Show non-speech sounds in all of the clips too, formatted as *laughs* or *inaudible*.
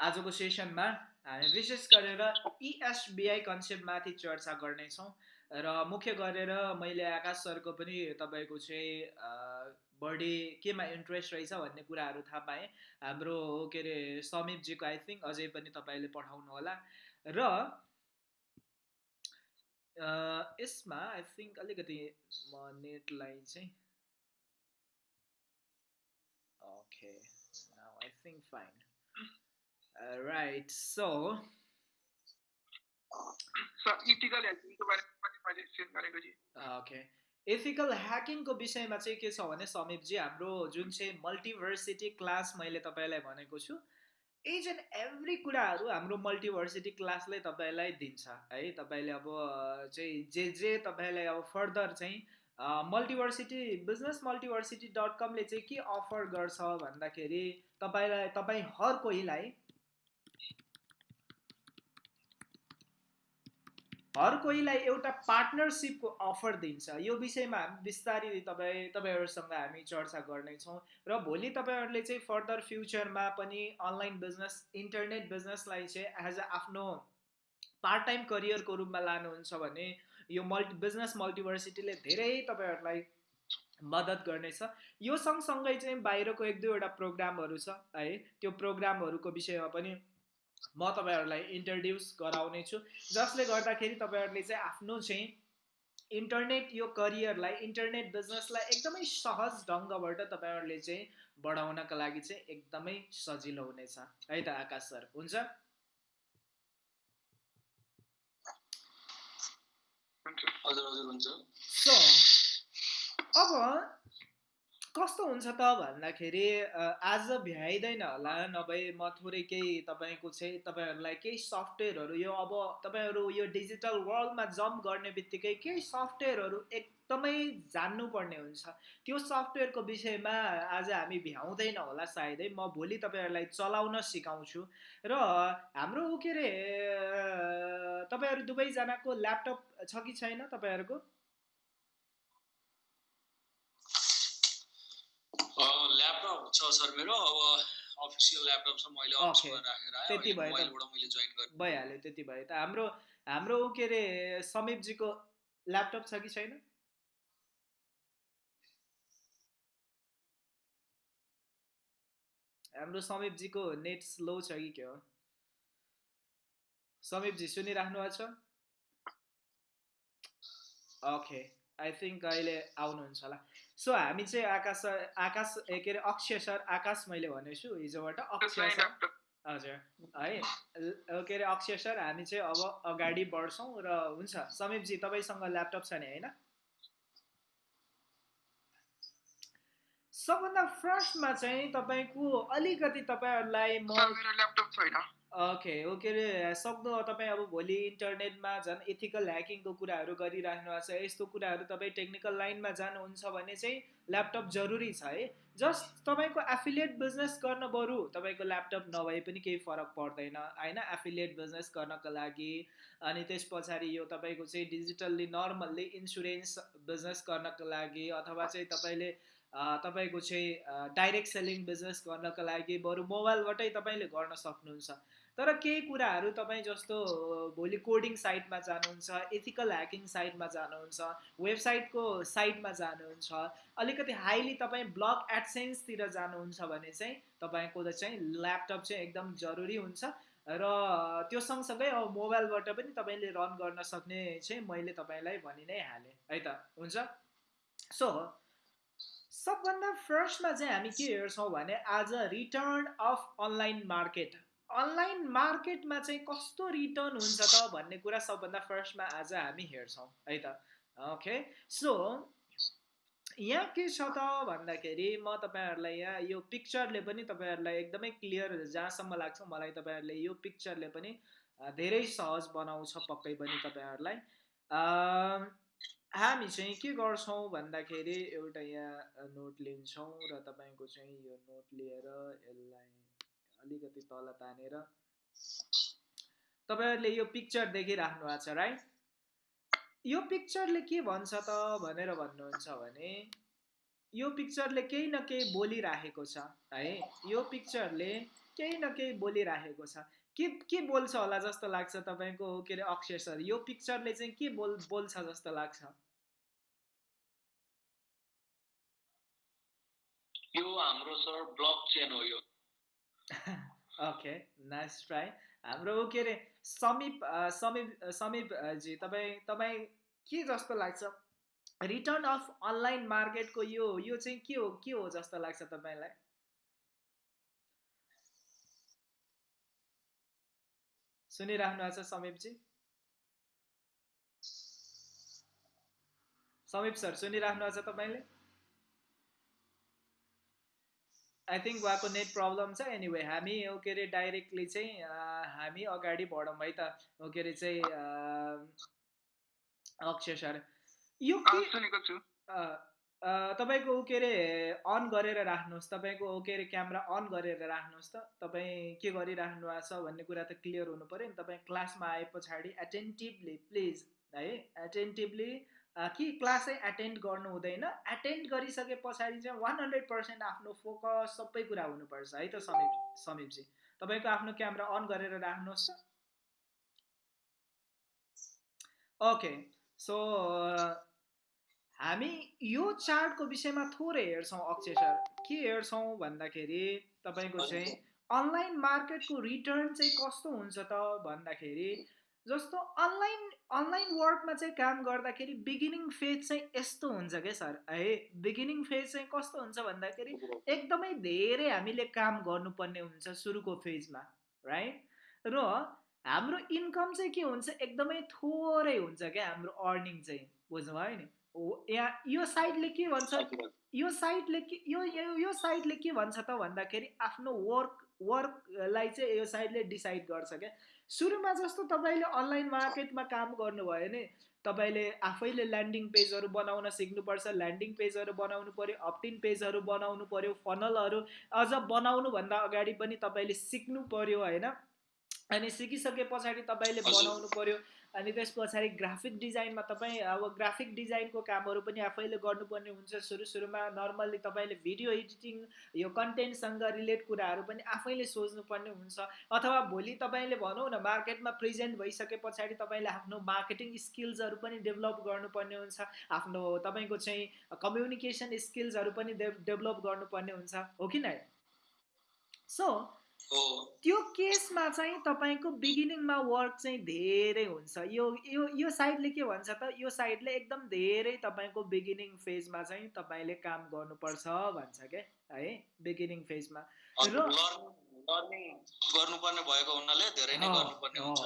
आजको सेसनमा हामी विशेष गरेर इएसबिआई कन्सेप्टमाथि चर्चा गर्नेछौँ र मुख्य गरेर मैले आकाश सरको पनि तपाईँको चाहिँ बढी केमा इन्ट्रेस्ट रहेछ भन्ने कुराहरू थाहा पाएँ। हाम्रो के अरे समीपजीको आई थिङ्क अझै पनि तपाईँले पठाउनु होला। र यसमा आई थिङ्क अलिकति म नेटलाई चाहिँ okay I think fine right so okay ethical ह्याकिङको विषयमा चाहिँ के छ भने समीपजी हाम्रो जुन चाहिँ मल्टिभर्सिटी क्लास मैले तपाईँलाई भनेको छु इच एन्ड एभ्री कुराहरू हाम्रो मल्टिभर्सिटी क्लासले तपाईँलाई दिन्छ। है तपाईँले अब चाहिँ जे जे तपाईँलाई अब फर्दर चाहिँ मल्टिभर्सिटी बिजनेस मल्टिभर्सिटी डट कमले चाहिँ के अफर गर्छ भन्दाखेरि तपाईँलाई तपाईँ हर कोहीलाई हर कोहीलाई एउटा पार्टनरसिपको अफर दिन्छ। यो विषयमा बिस्तारै तपाईँ तपाईँहरूसँग हामी चर्चा गर्नेछौँ र भोलि तपाईँहरूले चाहिँ फर्दर फ्युचरमा पनि अनलाइन बिजनेस इन्टरनेट बिजनेसलाई चाहिँ एज अ आफ्नो पार्ट टाइम करियरको रूपमा लानुहुन्छ भने यो मल्टी बिजनेस मल्टिभर्सिटीले धेरै तपाईँहरूलाई मद्दत गर्नेछ। यो सँगसँगै चाहिँ बाहिरको एक दुईवटा प्रोग्रामहरू छ है। त्यो प्रोग्रामहरूको विषयमा पनि म तपाईँहरूलाई इन्ट्रोड्युस गराउने छु। जसले गर्दाखेरि तपाईँहरूले चाहिँ आफ्नो चाहिँ इन्टरनेट यो करियरलाई इन्टरनेट बिजनेसलाई एकदमै सहज ढङ्गबाट तपाईँहरूले चाहिँ बढाउनका लागि चाहिँ एकदमै सजिलो हुनेछ। है त आकाश सर हुन्छ? सो अब कस्तो हुन्छ त भन्दाखेरि आज भ्याइँदैन होला नभए म थोरै केही तपाईँको चाहिँ तपाईँहरूलाई केही सफ्टवेयरहरू यो अब तपाईँहरू यो डिजिटल वर्ल्डमा जम्प गर्ने बित्तिकै केही सफ्टवेयरहरू एकदमै जान्नुपर्ने हुन्छ। त्यो सफ्टवेयरको विषयमा आज हामी भ्याउँदैन होला सायदै म भोलि तपाईँहरूलाई चलाउन सिकाउँछु। र हाम्रो के अरे तपाईँहरू दुवैजनाको ल्यापटप छ कि छैन तपाईँहरूको ल्यापटप छ सर मेरो अब अफिसियल ल्यापटप छ मैले अफिसमा राखेर त्यति भयो मैले जोइन गरेँ भइहाल्यो त्यति भयो त। हाम्रो हाम्रो के अरे समीपजीको ल्यापटप छ कि छैन? हाम्रो समीपजीको नेट स्लो छ कि के हो? समीपजी सुनिराख्नु भएको छ? ओके आई थिङ्क अहिले आउनुहुन्छ होला। सो हामी चाहिँ आकाश आकाश के अरे अक्षय सर आकाश मैले भनेछु हिजोबाट अक्षय सर। हजुर है के अरे अक्षय सर हामी चाहिँ अब अगाडि बढ्छौँ र हुन्छ। समीपजी तपाईँसँग ल्यापटप छ नि होइन? सबभन्दा फर्स्टमा चाहिँ तपाईँको अलिकति तपाईँहरूलाई म ल्यापटप छैन। ओके ओ के अरे सक्दो तपाईँ अब भोलि इन्टरनेटमा झन् एथिकल ह्याकिङको कुराहरू गरिराख्नु भएको छ यस्तो कुराहरू तपाईँ टेक्निकल लाइनमा जानुहुन्छ भने चाहिँ ल्यापटप जरुरी छ है। जस्ट तपाईँको एफिलिएट बिजनेस गर्न बरु तपाईँको ल्यापटप नभए पनि केही फरक पर्दैन होइन? एफिलिएट बिजनेस गर्नको लागि अनि त्यस पछाडि यो तपाईँको चाहिँ डिजिटल्ली नर्मल्ली इन्सुरेन्स बिजनेस गर्नको लागि अथवा चाहिँ तपाईँले तपाईँको चाहिँ डाइरेक्ट सेलिङ बिजनेस गर्नको लागि बरु मोबाइलबाटै तपाईँले गर्न सक्नुहुन्छ। तर केही कुराहरू तपाईँ जस्तो भोलि कोडिङ साइटमा जानुहुन्छ एथिकल ह्याकिङ साइटमा जानुहुन्छ वेबसाइटको साइटमा जानुहुन्छ अलिकति हाइली तपाईँ ब्लग एडसेन्सतिर जानुहुन्छ भने चाहिँ तपाईँको चाहिँ ल्यापटप चाहिँ एकदम जरुरी हुन्छ र त्यो सँगसँगै अब मोबाइलबाट पनि तपाईँले रन गर्न सक्ने चाहिँ मैले तपाईँलाई भनि नै हालेँ है त? हुन्छ? सो सबभन्दा फर्स्टमा चाहिँ हामी के हेर्छौँ भने आज return of online market online मार्केटमा चाहिँ कस्तो रिटर्न हुन्छ त भन्ने कुरा सबभन्दा फर्स्टमा आज हामी हेर्छौँ है त? ओके सो यहाँ के छ त भन्दाखेरि म तपाईँहरूलाई यहाँ यो पिक्चरले पनि तपाईँहरूलाई एकदमै क्लियर जहाँसम्म लाग्छ मलाई तपाईँहरूले यो पिक्चरले पनि धेरै सहज बनाउँछ पक्कै पनि तपाईँहरूलाई। हामी चाहिँ के गर्छौँ भन्दाखेरि एउटा यहाँ नोट लिन्छौँ र तपाईँको चाहिँ यो नोट लिएर यसलाई अलिकति तल तानेर तपाईँहरूले यो पिक्चर देखिराख्नु भएको छ राइट यो पिक्चरले के भन्छ त भनेर भन्नुहुन्छ भने यो पिक्चरले केही न केही बोलिराखेको छ है? यो पिक्चरले केही न केही बोलिराखेको छ। के के बोल्छ होला जस्तो लाग्छ तपाईँको के अरे अक्षय सर? यो पिक्चरले चाहिँ के बोल बोल्छ जस्तो लाग्छ? यो हाम्रो सर ब्लक चेन हो यो। ओके नाइस ट्राई हाम्रो के अरे समीप समीप समीपजी तपाईँ तपाईँ के जस्तो लाग्छ? रिटर्न अफ अनलाइन मार्केटको यो यो चाहिँ के हो के हो जस्तो लाग्छ तपाईँलाई? सुनिराख्नु भएको छ समीपजी? समीप सर सुनिराख्नु भएको छ तपाईँले? आई थिङ्क उहाँको नेट प्रब्लम छ एनिवे हामी के अरे डाइरेक्टली चाहिँ हामी अगाडि बढौँ है त। के अरे चाहिँ अक्षय सर। यो के तपाईँको के अरे अन गरेर राख्नुहोस्। तपाईँको के अरे क्यामेरा अन गरेर राख्नुहोस् त। तपाईँ के गरिराख्नु भएको छ भन्ने कुरा त क्लियर हुनु पऱ्यो नि। तपाईँ क्लासमा आए पछाडि एटेन्टिभली प्लिज है एटेन्टिभली कि क्लासै एटेन्ड गर्नु हुँदैन। एटेन्ड गरिसके पछाडि चाहिँ वान हन्ड्रेड पर्सेन्ट आफ्नो फोकस सबै कुरा हुनुपर्छ है त समीप समीपजी। तपाईँको आफ्नो क्यामेरा अन गरेर राख्नुहोस्। ओके सो हामी यो चार्टको विषयमा थोरै हेर्छौँ अक्षय सर। के हेर्छौँ भन्दाखेरि तपाईँको चाहिँ अनलाइन मार्केटको रिटर्न चाहिँ कस्तो हुन्छ त भन्दाखेरि जस्तो अनलाइन अनलाइन वर्कमा चाहिँ काम गर्दाखेरि बिगिनिङ फेज चाहिँ यस्तो हुन्छ क्या सर? है बिगिनिङ फेज चाहिँ कस्तो हुन्छ भन्दाखेरि एकदमै धेरै हामीले काम गर्नुपर्ने हुन्छ सुरुको फेजमा राइट र हाम्रो इन्कम चाहिँ के हुन्छ? एकदमै थोरै हुन्छ क्या हाम्रो अर्निङ चाहिँ बुझ्नुभयो नि? यहाँ यो साइडले के भन्छ? यो साइडले के यो यो साइडले के भन्छ त भन्दाखेरि आफ्नो वर्क वर्कलाई चाहिँ यो साइडले डिसाइड गर्छ क्या। सुरुमा जस्तो तपाईँले अनलाइन मार्केटमा काम गर्नुभयो भने तपाईँले आफैले ल्यान्डिङ पेजहरू बनाउन सिक्नुपर्छ ल्यान्डिङ पेजहरू बनाउनु पऱ्यो अप्टिन पेजहरू बनाउनु पऱ्यो फनलहरू अझ बनाउनुभन्दा अगाडि पनि तपाईँले सिक्नु पऱ्यो होइन? अनि सिकिसके पछाडि तपाईँले बनाउनु पऱ्यो अनि त्यस पछाडि ग्राफिक डिजाइनमा तपाईँ अब ग्राफिक डिजाइनको कामहरू पनि आफैले गर्नुपर्ने हुन्छ। सुरु सुरुमा नर्मल्ली तपाईँले भिडियो एडिटिङ यो कन्टेन्टसँग रिलेट कुराहरू पनि आफैले सोच्नुपर्ने हुन्छ। अथवा भोलि तपाईँले भनौँ न मार्केटमा प्रेजेन्ट भइसके पछाडि तपाईँले आफ्नो मार्केटिङ स्किल्सहरू पनि डेभलप गर्नुपर्ने हुन्छ। आफ्नो तपाईँको चाहिँ कम्युनिकेसन स्किल्सहरू पनि डेभलप गर्नुपर्ने हुन्छ। हो कि नै सो त्यो केसमा चाहिँ तपाईँको बिगिनिङमा वर्क चाहिँ धेरै हुन्छ। यो यो यो साइडले के भन्छ त यो साइडले एकदम धेरै तपाईँको बिगिनिङ फेजमा चाहिँ तपाईँले काम गर्नुपर्छ भन्छ क्या है बिगिनिङ फेजमा। र गर्नुपर्ने भएको हुनाले धेरै नै गर्नुपर्ने हुन्छ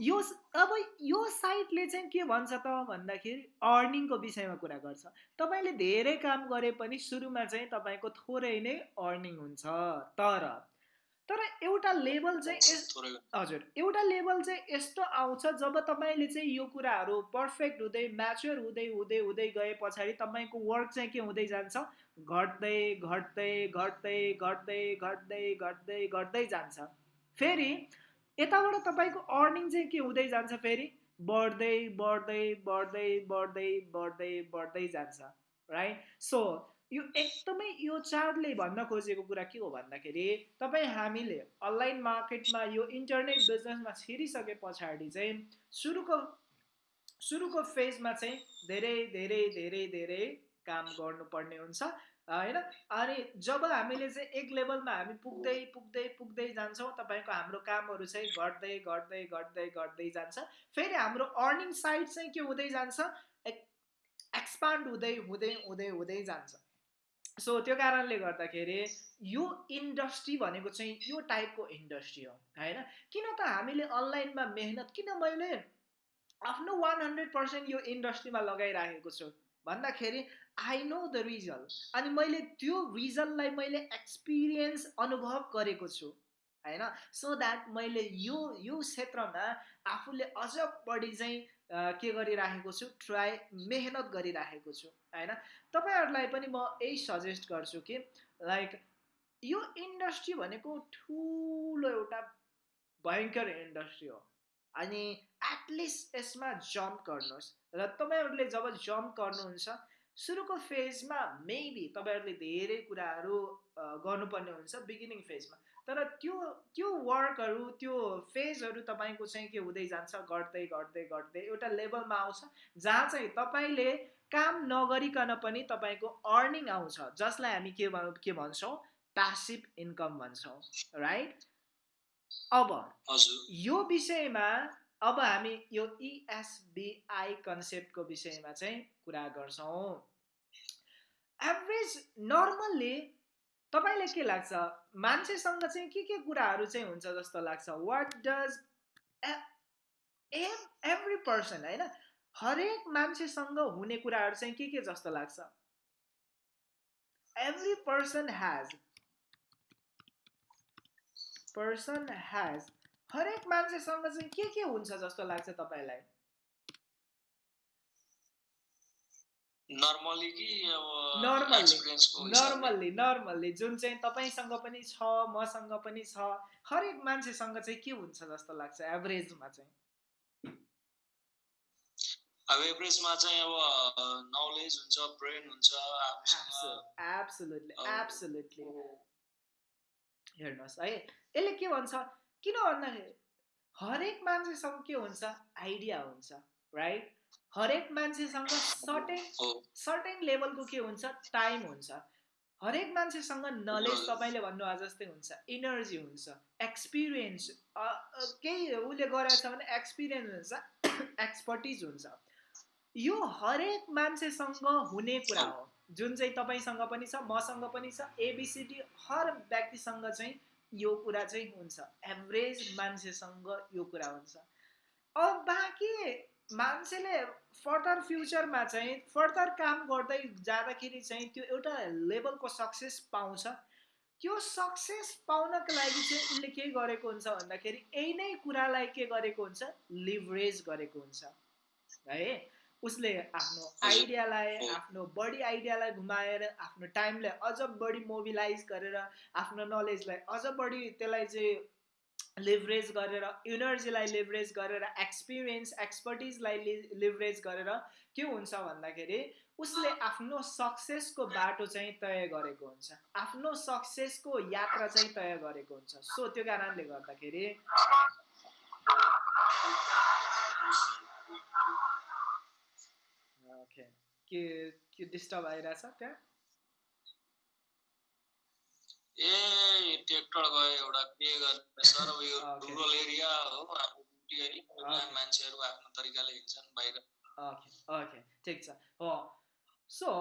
यो अब यो साइटले चाहिँ के भन्छ त भन्दाखेरि अर्निङको विषयमा कुरा गर्छ। तपाईँले धेरै काम गरे पनि सुरुमा चाहिँ तपाईँको थोरै नै अर्निङ हुन्छ तर तर एउटा लेभल चाहिँ हजुर एउटा लेभल चाहिँ यस्तो आउँछ जब तपाईँले चाहिँ यो कुराहरू पर्फेक्ट हुँदै म्याच्योर हुँदै हुँदै हुँदै गए पछाडि तपाईँको वर्क चाहिँ के हुँदै जान्छ? घट्दै घट्दै घट्दै घट्दै घट्दै घट्दै घट्दै जान्छ। फेरि यताबाट तपाईँको अर्निङ चाहिँ के हुँदै जान्छ फेरि? बढ्दै बढ्दै बढ्दै बढ्दै बढ्दै बढ्दै जान्छ राइट सो यो एकदमै यो चार्टले भन्न खोजेको कुरा के हो भन्दाखेरि तपाईँ हामीले अनलाइन मार्केटमा यो इन्टरनेट बिजनेसमा छिरिसके पछाडि चाहिँ सुरुको सुरुको फेजमा चाहिँ धेरै धेरै धेरै धेरै काम गर्नुपर्ने हुन्छ। होइन? अनि जब हामीले चाहिँ एक लेभलमा हामी पुग्दै पुग्दै पुग्दै जान्छौँ तपाईँको हाम्रो कामहरू चाहिँ घट्दै घट्दै घट्दै घट्दै जान्छ। फेरि हाम्रो अर्निङ साइड चाहिँ के हुँदै जान्छ? एक्सपान्ड हुँदै हुँदै हुँदै हुँदै जान्छ। सो त्यो कारणले गर्दाखेरि यो इन्डस्ट्री भनेको चाहिँ यो टाइपको इन्डस्ट्री हो होइन? किन त हामीले अनलाइनमा मेहनत किन मैले आफ्नो वान हन्ड्रेड पर्सेन्ट यो इन्डस्ट्रीमा लगाइराखेको छु? भन्दाखेरि आई नो द रिजल्ट अनि मैले त्यो रिजल्टलाई मैले एक्सपिरियन्स अनुभव गरेको छु होइन? सो द्याट मैले यो यो क्षेत्रमा आफूले अझ बढी चाहिँ के गरिराखेको छु ट्राई मेहनत गरिराखेको छु होइन? तपाईँहरूलाई पनि म यही सजेस्ट गर्छु कि लाइक यो इन्डस्ट्री भनेको ठुलो एउटा भयङ्कर इन्डस्ट्री हो। अनि एटलिस्ट यसमा जम्प गर्नुहोस्। र तपाईँहरूले जब जम्प गर्नुहुन्छ सुरुको फेजमा मेबी तपाईँहरूले धेरै कुराहरू गर्नुपर्ने हुन्छ बिगिनिङ फेजमा तर त्यो त्यो वर्कहरू त्यो फेजहरू तपाईँको चाहिँ के हुँदै जान्छ गर्दै गर्दै गर्दै एउटा लेभलमा आउँछ जहाँ चाहिँ तपाईँले काम नगरिकन पनि तपाईँको अर्निङ आउँछ। जसलाई हामी के के भन्छौँ? प्यासिभ इन्कम भन्छौँ राइट अब यो विषयमा अब हामी यो इएसबिआई e कन्सेप्टको विषयमा चाहिँ कुरा गर्छौँ। एभरेज नर्मल्ली तपाईँलाई के लाग्छ? मान्छेसँग चाहिँ के के कुराहरू चाहिँ हुन्छ जस्तो लाग्छ? वाट डज एभ्री पर्सन होइन? हरेक मान्छेसँग हुने कुराहरू चाहिँ के के जस्तो लाग्छ? Every person has person has हरेक मान्छेसँग चाहिँ के के हुन्छ जस्तो लाग्छ तपाईँलाई? नर्मल्ली नर्मल्ली जुन चाहिँ तपाईँसँग पनि छ मसँग पनि छ हरेक मान्छेसँग चाहिँ के हुन्छ जस्तो लाग्छ एभरेजमा चाहिँ? अब एभरेजमा चाहिँ अब नलेज हुन्छ ब्रेन हुन्छ एब्सोल्युटली एब्सोल्युटली हेर्नुहोस् है यसले के भन्छ? किन भन्दाखेरि हरेक मान्छेसँग के हुन्छ? आइडिया हुन्छ राइट हरेक मान्छेसँग सर्टेन सर्टेन लेभलको के हुन्छ? टाइम हुन्छ। हरेक मान्छेसँग नलेज तपाईँले भन्नुभएको जस्तै हुन्छ। इनर्जी हुन्छ। एक्सपिरियन्स केही उसले गरेको छ भने एक्सपिरियन्स हुन्छ। *coughs* एक्सपर्टिज हुन्छ। यो हरेक मान्छेसँग हुने कुरा हो। जुन चाहिँ तपाईँसँग पनि छ मसँग पनि छ एबिसिडी हर व्यक्तिसँग चाहिँ यो कुरा चाहिँ हुन्छ। एभरेज मान्छेसँग यो कुरा हुन्छ। अब बाँकी मान्छेले फर्दर फ्युचरमा चाहिँ फर्दर काम गर्दै जाँदाखेरि चाहिँ त्यो एउटा लेभलको सक्सेस पाउँछ। त्यो सक्सेस पाउनको लागि चाहिँ उसले के गरेको हुन्छ भन्दाखेरि यही नै कुरालाई के गरेको हुन्छ? लिभरेज गरेको हुन्छ। है? उसले आफ्नो आइडियालाई आफ्नो बडी आइडियालाई घुमाएर आफ्नो टाइमलाई अझ बढी मोबिलाइज गरेर आफ्नो नलेजलाई अझ बढी त्यसलाई चाहिँ लिभरेज गरेर इनर्जीलाई लिभरेज गरेर एक्सपिरियन्स एक्सपर्टिजलाई लिभरेज गरेर के हुन्छ भन्दाखेरि उसले आफ्नो सक्सेसको बाटो चाहिँ तय गरेको हुन्छ। आफ्नो सक्सेसको यात्रा चाहिँ तय गरेको हुन्छ। सो त्यो कारणले गर्दाखेरि के डिस्टर्ब आइरहेछ त्यहाँ? ए ट्र्याक्टर गयो एउटा के गर्ने सर अब यो रुरल एरिया हो मान्छेहरू आफ्नो तरिकाले हिँड्छन् बाहिर ओके ओके ठिक छ हो so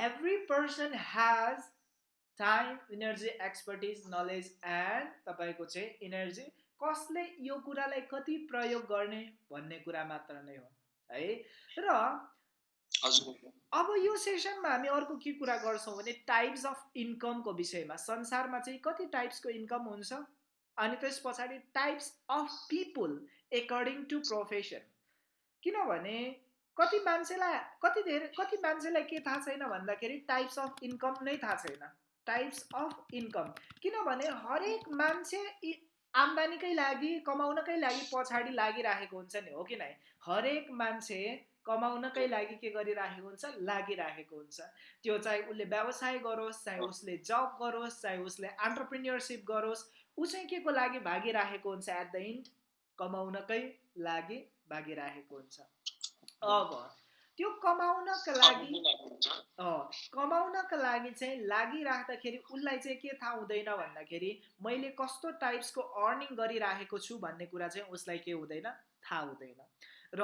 every person has time energy expertise knowledge and तपाईँको चाहिँ इनर्जी कसले यो कुरालाई कति प्रयोग गर्ने भन्ने कुरा मात्र नै हो है? र अब यो सेसनमा हामी अर्को के कुरा गर्छौँ भने टाइप्स अफ इन्कमको विषयमा संसारमा चाहिँ कति टाइप्सको इन्कम हुन्छ अनि त्यस पछाडि types of people according to profession किनभने कति मान्छेलाई कति धेरै कति मान्छेलाई के थाहा छैन भन्दाखेरि टाइप्स अफ इन्कम नै थाहा छैन टाइप्स अफ इन्कम किनभने हरेक मान्छे आम्दानीकै लागि कमाउनकै लागि पछाडि लागिराखेको हुन्छ नि हो कि नै हरेक मान्छे कमाउनकै लागि के गरिराखेको हुन्छ? लागिराखेको हुन्छ। त्यो चाहे उसले व्यवसाय गरोस् चाहे उसले जब गरोस् चाहे उसले अन्टरप्रिन्यरसिप गरोस् ऊ चाहिँ के को लागि भागिराखेको हुन्छ एट द इन्ड कमाउनकै लागि भागिराखेको हुन्छ। अब त्यो कमाउनका लागि कमाउनका लागि चाहिँ लागिराख्दाखेरि उसलाई चाहिँ के थाहा हुँदैन भन्दाखेरि मैले कस्तो टाइप्सको अर्निङ गरिराखेको छु भन्ने कुरा चाहिँ उसलाई के हुँदैन? थाहा हुँदैन। र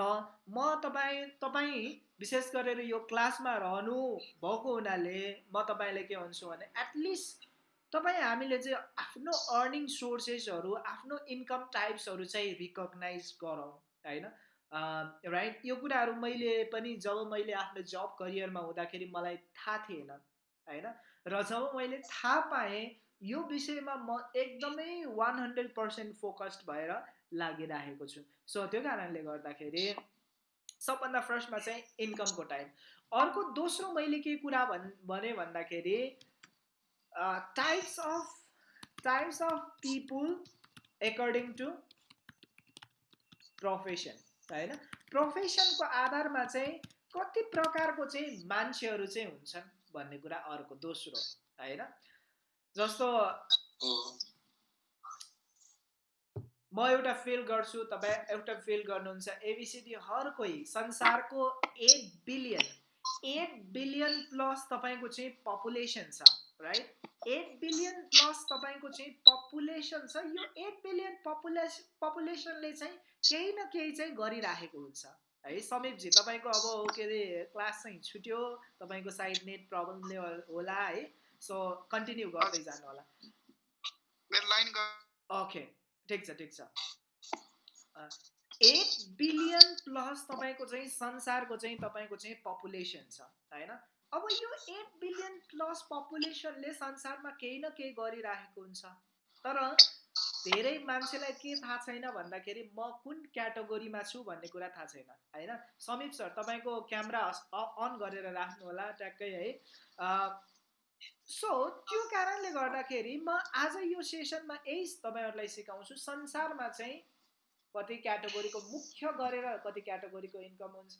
म तपाईँ तपाईँ विशेष गरेर यो क्लासमा रहनु भएको हुनाले म तपाईँले के भन्छु भने एटलिस्ट तपाईँ हामीले चाहिँ आफ्नो अर्निङ सोर्सेसहरू आफ्नो इन्कम टाइप्सहरू चाहिँ रिकगनाइज गरौँ होइन? राइट यो कुराहरू मैले पनि जब मैले आफ्नो जब करियरमा हुँदाखेरि मलाई थाहा थिएन होइन? र जब मैले थाहा पाएँ यो विषयमा म एकदमै वान हन्ड्रेड पर्सेन्ट फोकस्ड भएर लागिरहेको छु। सो त्यो कारणले गर्दाखेरि सबभन्दा फर्स्टमा चाहिँ इन्कमको टाइम। अर्को दोस्रो मैले के कुरा भन् भने भन्दाखेरि types of types of people according to profession होइन? प्रोफेसनको आधारमा चाहिँ कति प्रकारको चाहिँ मान्छेहरू चाहिँ हुन्छन् भन्ने कुरा अर्को दोस्रो होइन? जस्तो म एउटा फेल गर्छु तपाईँ एउटा फेल गर्नुहुन्छ। एबिसिडी हर कोही संसारको eight billion eight billion plus तपाईँको चाहिँ पपुलेसन छ राइट एट बिलियन प्लस तपाईँको चाहिँ पपुलेसन छ। यो एट बिलियन पपुलेस पपुलेसनले चाहिँ केही न केही चाहिँ गरिराखेको हुन्छ। है समीपजी तपाईँको अब के अरे क्लास चाहिँ छुट्यो तपाईँको साइड नेट प्रब्लमले होला है। सो कन्टिन्यू गर्दै जानु होला ओके ठिक छ ठिक छ। एट बिलियन प्लस तपाईँको चाहिँ संसारको चाहिँ तपाईँको चाहिँ पपुलेसन छ होइन? अब यो एट बिलियन प्लस पपुलेसनले संसारमा केही न केही गरिराखेको हुन्छ। तर धेरै मान्छेलाई के थाहा छैन भन्दाखेरि म कुन क्याटेगोरीमा छु भन्ने कुरा थाहा छैन होइन? समीप सर तपाईँको क्यामेरा अन गरेर राख्नु होला ट्याक्कै है। सो त्यो कारणले गर्दाखेरि म आज यो सेसनमा यही तपाईँहरूलाई सिकाउँछु। संसारमा चाहिँ कति क्याटेगोरीको मुख्य गरेर कति क्याटेगोरीको इन्कम हुन्छ।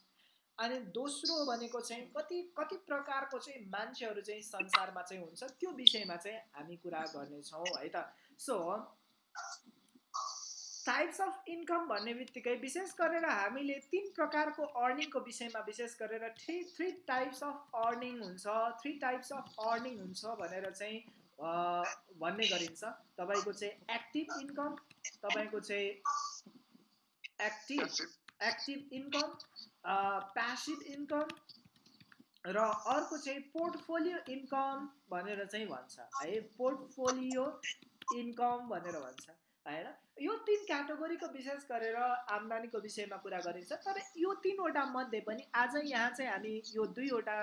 अनि दोस्रो भनेको चाहिँ कति कति प्रकारको चाहिँ मान्छेहरू चाहिँ संसारमा चाहिँ हुन्छ त्यो विषयमा चाहिँ हामी कुरा गर्नेछौँ है त। सो टाइप्स अफ इन्कम भन्ने बित्तिकै विशेष गरेर हामीले तिन प्रकारको अर्निङको विषयमा विशेष गरेर three three types of earning हुन्छ थ्री टाइप्स अफ अर्निङ हुन्छ भनेर चाहिँ भन्ने गरिन्छ। तपाईँको चाहिँ एक्टिभ इन्कम तपाईँको चाहिँ active active income passive income र अर्को चाहिँ पोर्टफोलियो इन्कम भनेर चाहिँ भन्छ। है पोर्टफोलियो इन्कम भनेर भन्छ। होइन यो तिन क्याटेगोरीको विशेष गरेर आम्दानीको विषयमा कुरा गरिन्छ तर यो तिनवटा मध्ये पनि आज यहाँ चाहिँ हामी यो दुईवटा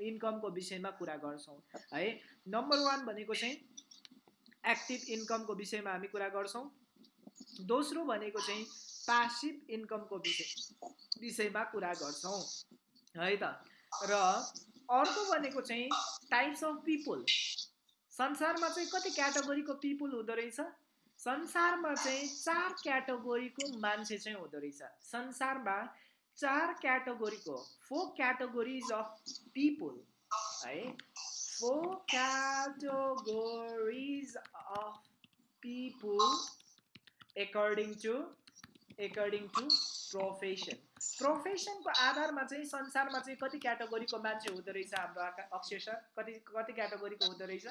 इन्कमको विषयमा कुरा गर्छौँ है। नम्बर वान भनेको चाहिँ एक्टिभ इन्कमको विषयमा हामी कुरा गर्छौँ। दोस्रो भनेको चाहिँ पासिभ इन्कमको विषय विषयमा कुरा गर्छौँ है त। र अर्को भनेको चाहिँ टाइप्स अफ पिपुल संसारमा चाहिँ कति क्याटेगोरीको पिपुल हुँदो रहेछ? संसारमा चाहिँ चार क्याटेगोरीको मान्छे चाहिँ हुँदो रहेछ। संसारमा चार क्याटेगोरीको फोर क्याटेगोरिज अफ पिपुल है? Four categories of people according to according to profession प्रोफेसनको आधारमा चाहिँ संसारमा चाहिँ कति क्याटेगोरीको मान्छे हुँदो रहेछ हाम्रो अक्षर कति कति क्याटेगोरीको हुँदो रहेछ?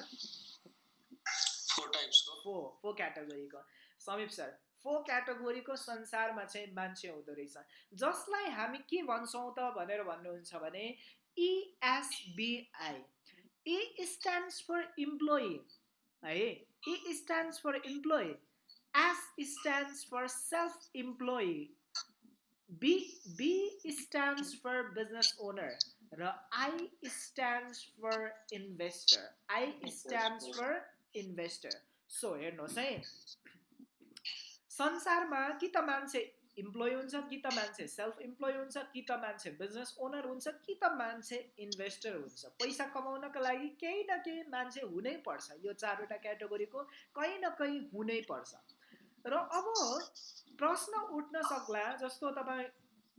फोर फोर क्याटेगोरीको समीप सर फोर क्याटेगोरीको संसारमा चाहिँ मान्छे हुँदो रहेछ जसलाई हामी के भन्छौँ त भनेर भन्नुहुन्छ भने ESBI E stands for employee है E stands for employee S stands for self employee B B stands for business owner र I stands for investor I stands for investor so हेर्नुहोस् है। संसारमा कि त मान्छे इम्प्लोइ हुन्छ कि त मान्छे सेल्फ इम्प्लोइ हुन्छ कि त मान्छे बिजनेस ओनर हुन्छ कि त मान्छे इन्भेस्टर हुन्छ। पैसा कमाउनको लागि केही न केही मान्छे हुनै पर्छ। यो चारवटा क्याटेगोरीको कहीँ न कहीँ हुनै पर्छ। र अब प्रश्न उठ्न सक्ला जस्तो तपाईँ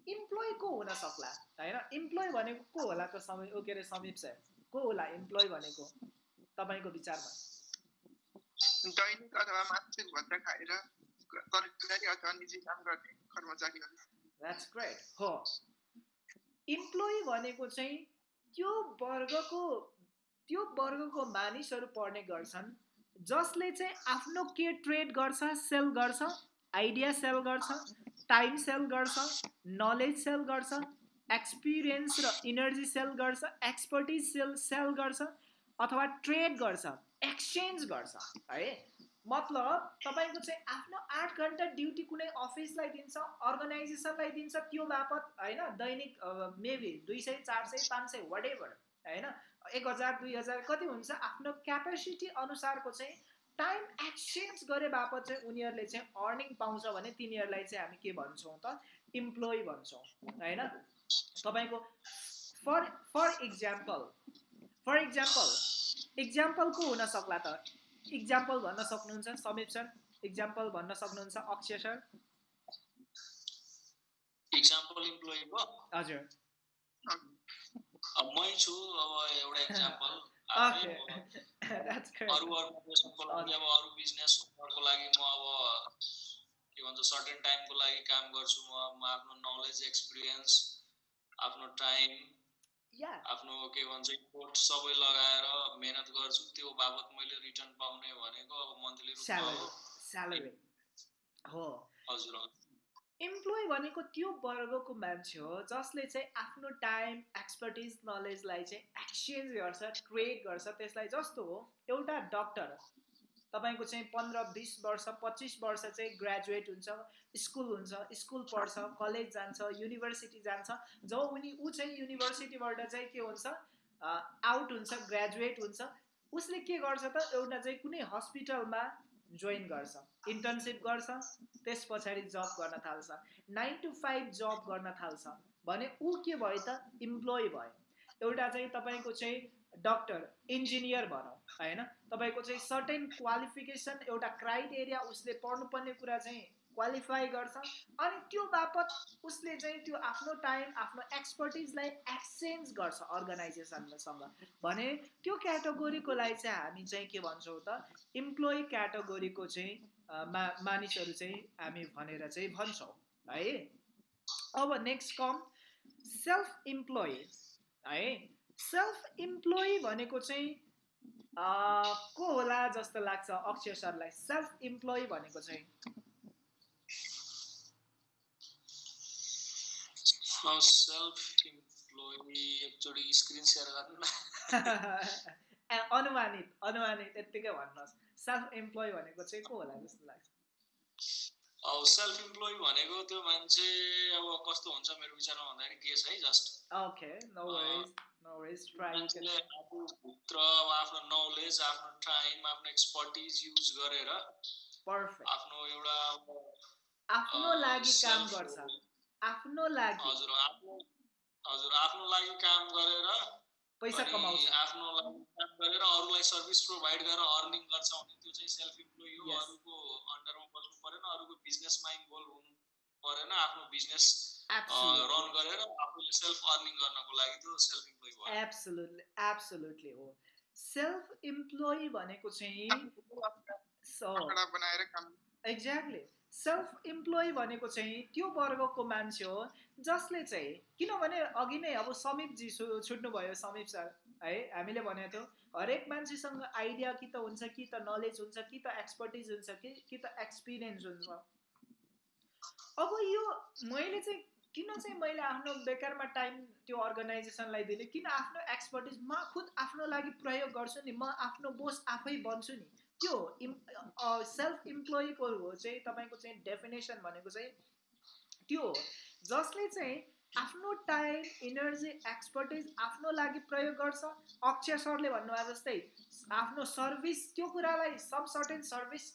इम्प्लोइ को हुन सक्ला होइन इम्प्लोइ भनेको को होला त समय के अरे समीप सर? को होला इम्प्लोइ भनेको? तपाईँको विचारमा। दैनिक अथवा मासिक भत्ता खाएर कर्मचारी अथवा निजी काम गर्ने कर्मचारीहरू इम्प्लोइ भनेको चाहिँ त्यो वर्गको त्यो वर्गको मानिसहरू पढ्ने गर्छन् जसले चाहिँ आफ्नो के ट्रेड गर्छ सेल गर्छ आइडिया सेल गर्छ टाइम सेल गर्छ नलेज सेल गर्छ एक्सपिरियन्स र इनर्जी सेल गर्छ एक्सपर्टिज सेल सेल गर्छ अथवा ट्रेड गर्छ। एक्सचेन्ज गर्छ है? मतलब तपाईँको चाहिँ आफ्नो आठ घन्टा ड्युटी कुनै अफिसलाई दिन्छ अर्गनाइजेसनलाई दिन्छ त्यो बापत होइन दैनिक मेबी दुई सय चार सय पाँच सय वाट एभर होइन? एक हजार दुई हजार कति हुन्छ आफ्नो क्यापेसिटी अनुसारको चाहिँ टाइम एक्सचेन्ज गरे बापत चाहिँ उनीहरूले चाहिँ अर्निङ पाउँछ भने तिनीहरूलाई चाहिँ हामी के भन्छौँ त इम्प्लोइ भन्छौँ होइन? तपाईँको for for example for example example को हुन सक्ला त। इक्जाम्पल भन्न सक्नुहुन्छ समीप सर। इक्जाम्पल भन्न सक्नुहुन्छ अक्षय सर। इक्जाम्पल इम्प्लोइ हजुर। मै छु अब एउटा इक्जाम्पल. अरू अर्गनाइजेसनको लागि अब अरू बिजनेसहरूको लागि म अब के भन्छ सर्टेन टाइमको लागि काम गर्छु म। आफ्नो नलेज एक्सपिरियन्स आफ्नो टाइम. आफ्नो के भन्छ इम्पोर्ट सबै लगाएर मेहनत गर्छु त्यो बाबत मैले रिटर्न पाउने भनेको अब मन्थली. हो Salary. हो हजुर हजुर। इम्प्लोइ भनेको त्यो वर्गको मान्छे हो जसले चाहिँ आफ्नो टाइम एक्सपर्टिज नलेजलाई चाहिँ एक्सचेन्ज गर्छ ट्रेड गर्छ त्यसलाई जस्तो हो एउटा डक्टर तपाईँको चाहिँ पन्ध्र बिस वर्ष पच्चिस वर्ष चाहिँ ग्रेजुएट हुन्छ स्कुल हुन्छ स्कुल पढ्छ कलेज जान्छ युनिभर्सिटी जान्छ। जब उनी ऊ चाहिँ युनिभर्सिटीबाट चाहिँ के हुन्छ आउट हुन्छ ग्रेजुएट हुन्छ उसले के गर्छ त एउटा चाहिँ कुनै हस्पिटलमा जोइन गर्छ। इन्टर्नसिप गर्छ त्यस पछाडि जब गर्न थाल्छ। नाइन टु फाइभ जब गर्न थाल्छ। भने ऊ के भयो त इम्प्लोइ भयो एउटा चाहिँ तपाईँको चाहिँ डक्टर इन्जिनियर भनौँ होइन? तपाईँको चाहिँ सर्टेन क्वालिफिकेसन एउटा क्राइटेरिया उसले पढ्नुपर्ने कुरा चाहिँ क्वालिफाई गर्छ। अनि त्यो बापत उसले चाहिँ त्यो आफ्नो टाइम आफ्नो एक्सपर्टिजलाई एक्सचेन्ज गर्छ अर्गनाइजेसनसँग भने त्यो क्याटेगोरीकोलाई चाहिँ हामी चाहिँ के भन्छौँ त? इम्प्लोइ क्याटेगोरीको चाहिँ मा मानिसहरू चाहिँ हामी भनेर चाहिँ भन्छौँ है? अब नेक्स्ट कम सेल्फ इम्प्लोइ है? सेल्फ इम्प्लोइ *laughs* भनेको चाहिँ को होला जस्तो लाग्छ अक्षय सरलाई? सेल्फ इम्प्लोइ भनेको चाहिँ? अनुमानित अनुमानित यत्तिकै भन्नुहोस्। सेल्फ इम्प्लोइ भनेको चाहिँ को होला जस्तो लाग्छ? अब सेल्फ इम्प्लोइ भनेको त्यो मान्छे अब कस्तो हुन्छ मेरो विचारमा भन्दाखेरि गेस है just okay no worries no worries try आफूभित्र अब आफ्नो नलेज आफ्नो टाइम आफ्नो एक्सपर्टिज युज गरेर पर्फेक्ट आफ्नो एउटा आफ्नो लागि काम गर्छ। आफ्नो लागि। हजुर आफ्नो हजुर आफ्नो लागि काम गरेर पैसा कमाउँछ। आफ्नो लागि काम गरेर अरूलाई सर्भिस प्रोभाइड गरेर अर्निङ गर्छ भने त्यो चाहिँ सेल्फ इम्प्लोइ हो. अरूको अन्डरमा बस्नु परेन अरूको बिजनेसमा इन्भल्भ हुनु परेन आफ्नो बिजनेस रन गरेर आफूले सेल्फ अर्निङ गर्नको लागि त्यो सेल्फ इम्प्लोइ भयो। एब्सोल्युटली एब्सोल्युटली हो। सेल्फ इम्प्लोइ भनेको चाहिँ एक्ज्याक्टली सेल्फ इम्प्लोइ भनेको चाहिँ त्यो वर्गको मान्छे हो जसले चाहिँ किनभने अघि नै अब समीपजी छु छुट्नुभयो समीप सर है हामीले भनेको थियौँ हरेक मान्छेसँग आइडिया कि त हुन्छ कि त नलेज हुन्छ कि त एक्सपर्टिज हुन्छ कि कि त एक्सपिरियन्स हुन्छ। अब यो मैले चाहिँ किन चाहिँ मैले आफ्नो बेकारमा टाइम त्यो अर्गनाइजेसनलाई दिने? किन आफ्नो एक्सपर्टिज म खुद आफ्नो लागि प्रयोग गर्छु नि? म आफ्नो बोस आफै बन्छु नि? त्यो इम् सेल्फ इम्प्लोइको हो चाहिँ तपाईँको चाहिँ डेफिनेसन भनेको चाहिँ त्यो जसले चाहिँ आफ्नो टाइम इनर्जी एक्सपर्टिज आफ्नो लागि प्रयोग गर्छ। अक्षय सरले भन्नुभयो जस्तै आफ्नो सर्भिस त्यो कुरालाई सब सर्टेन सर्भिस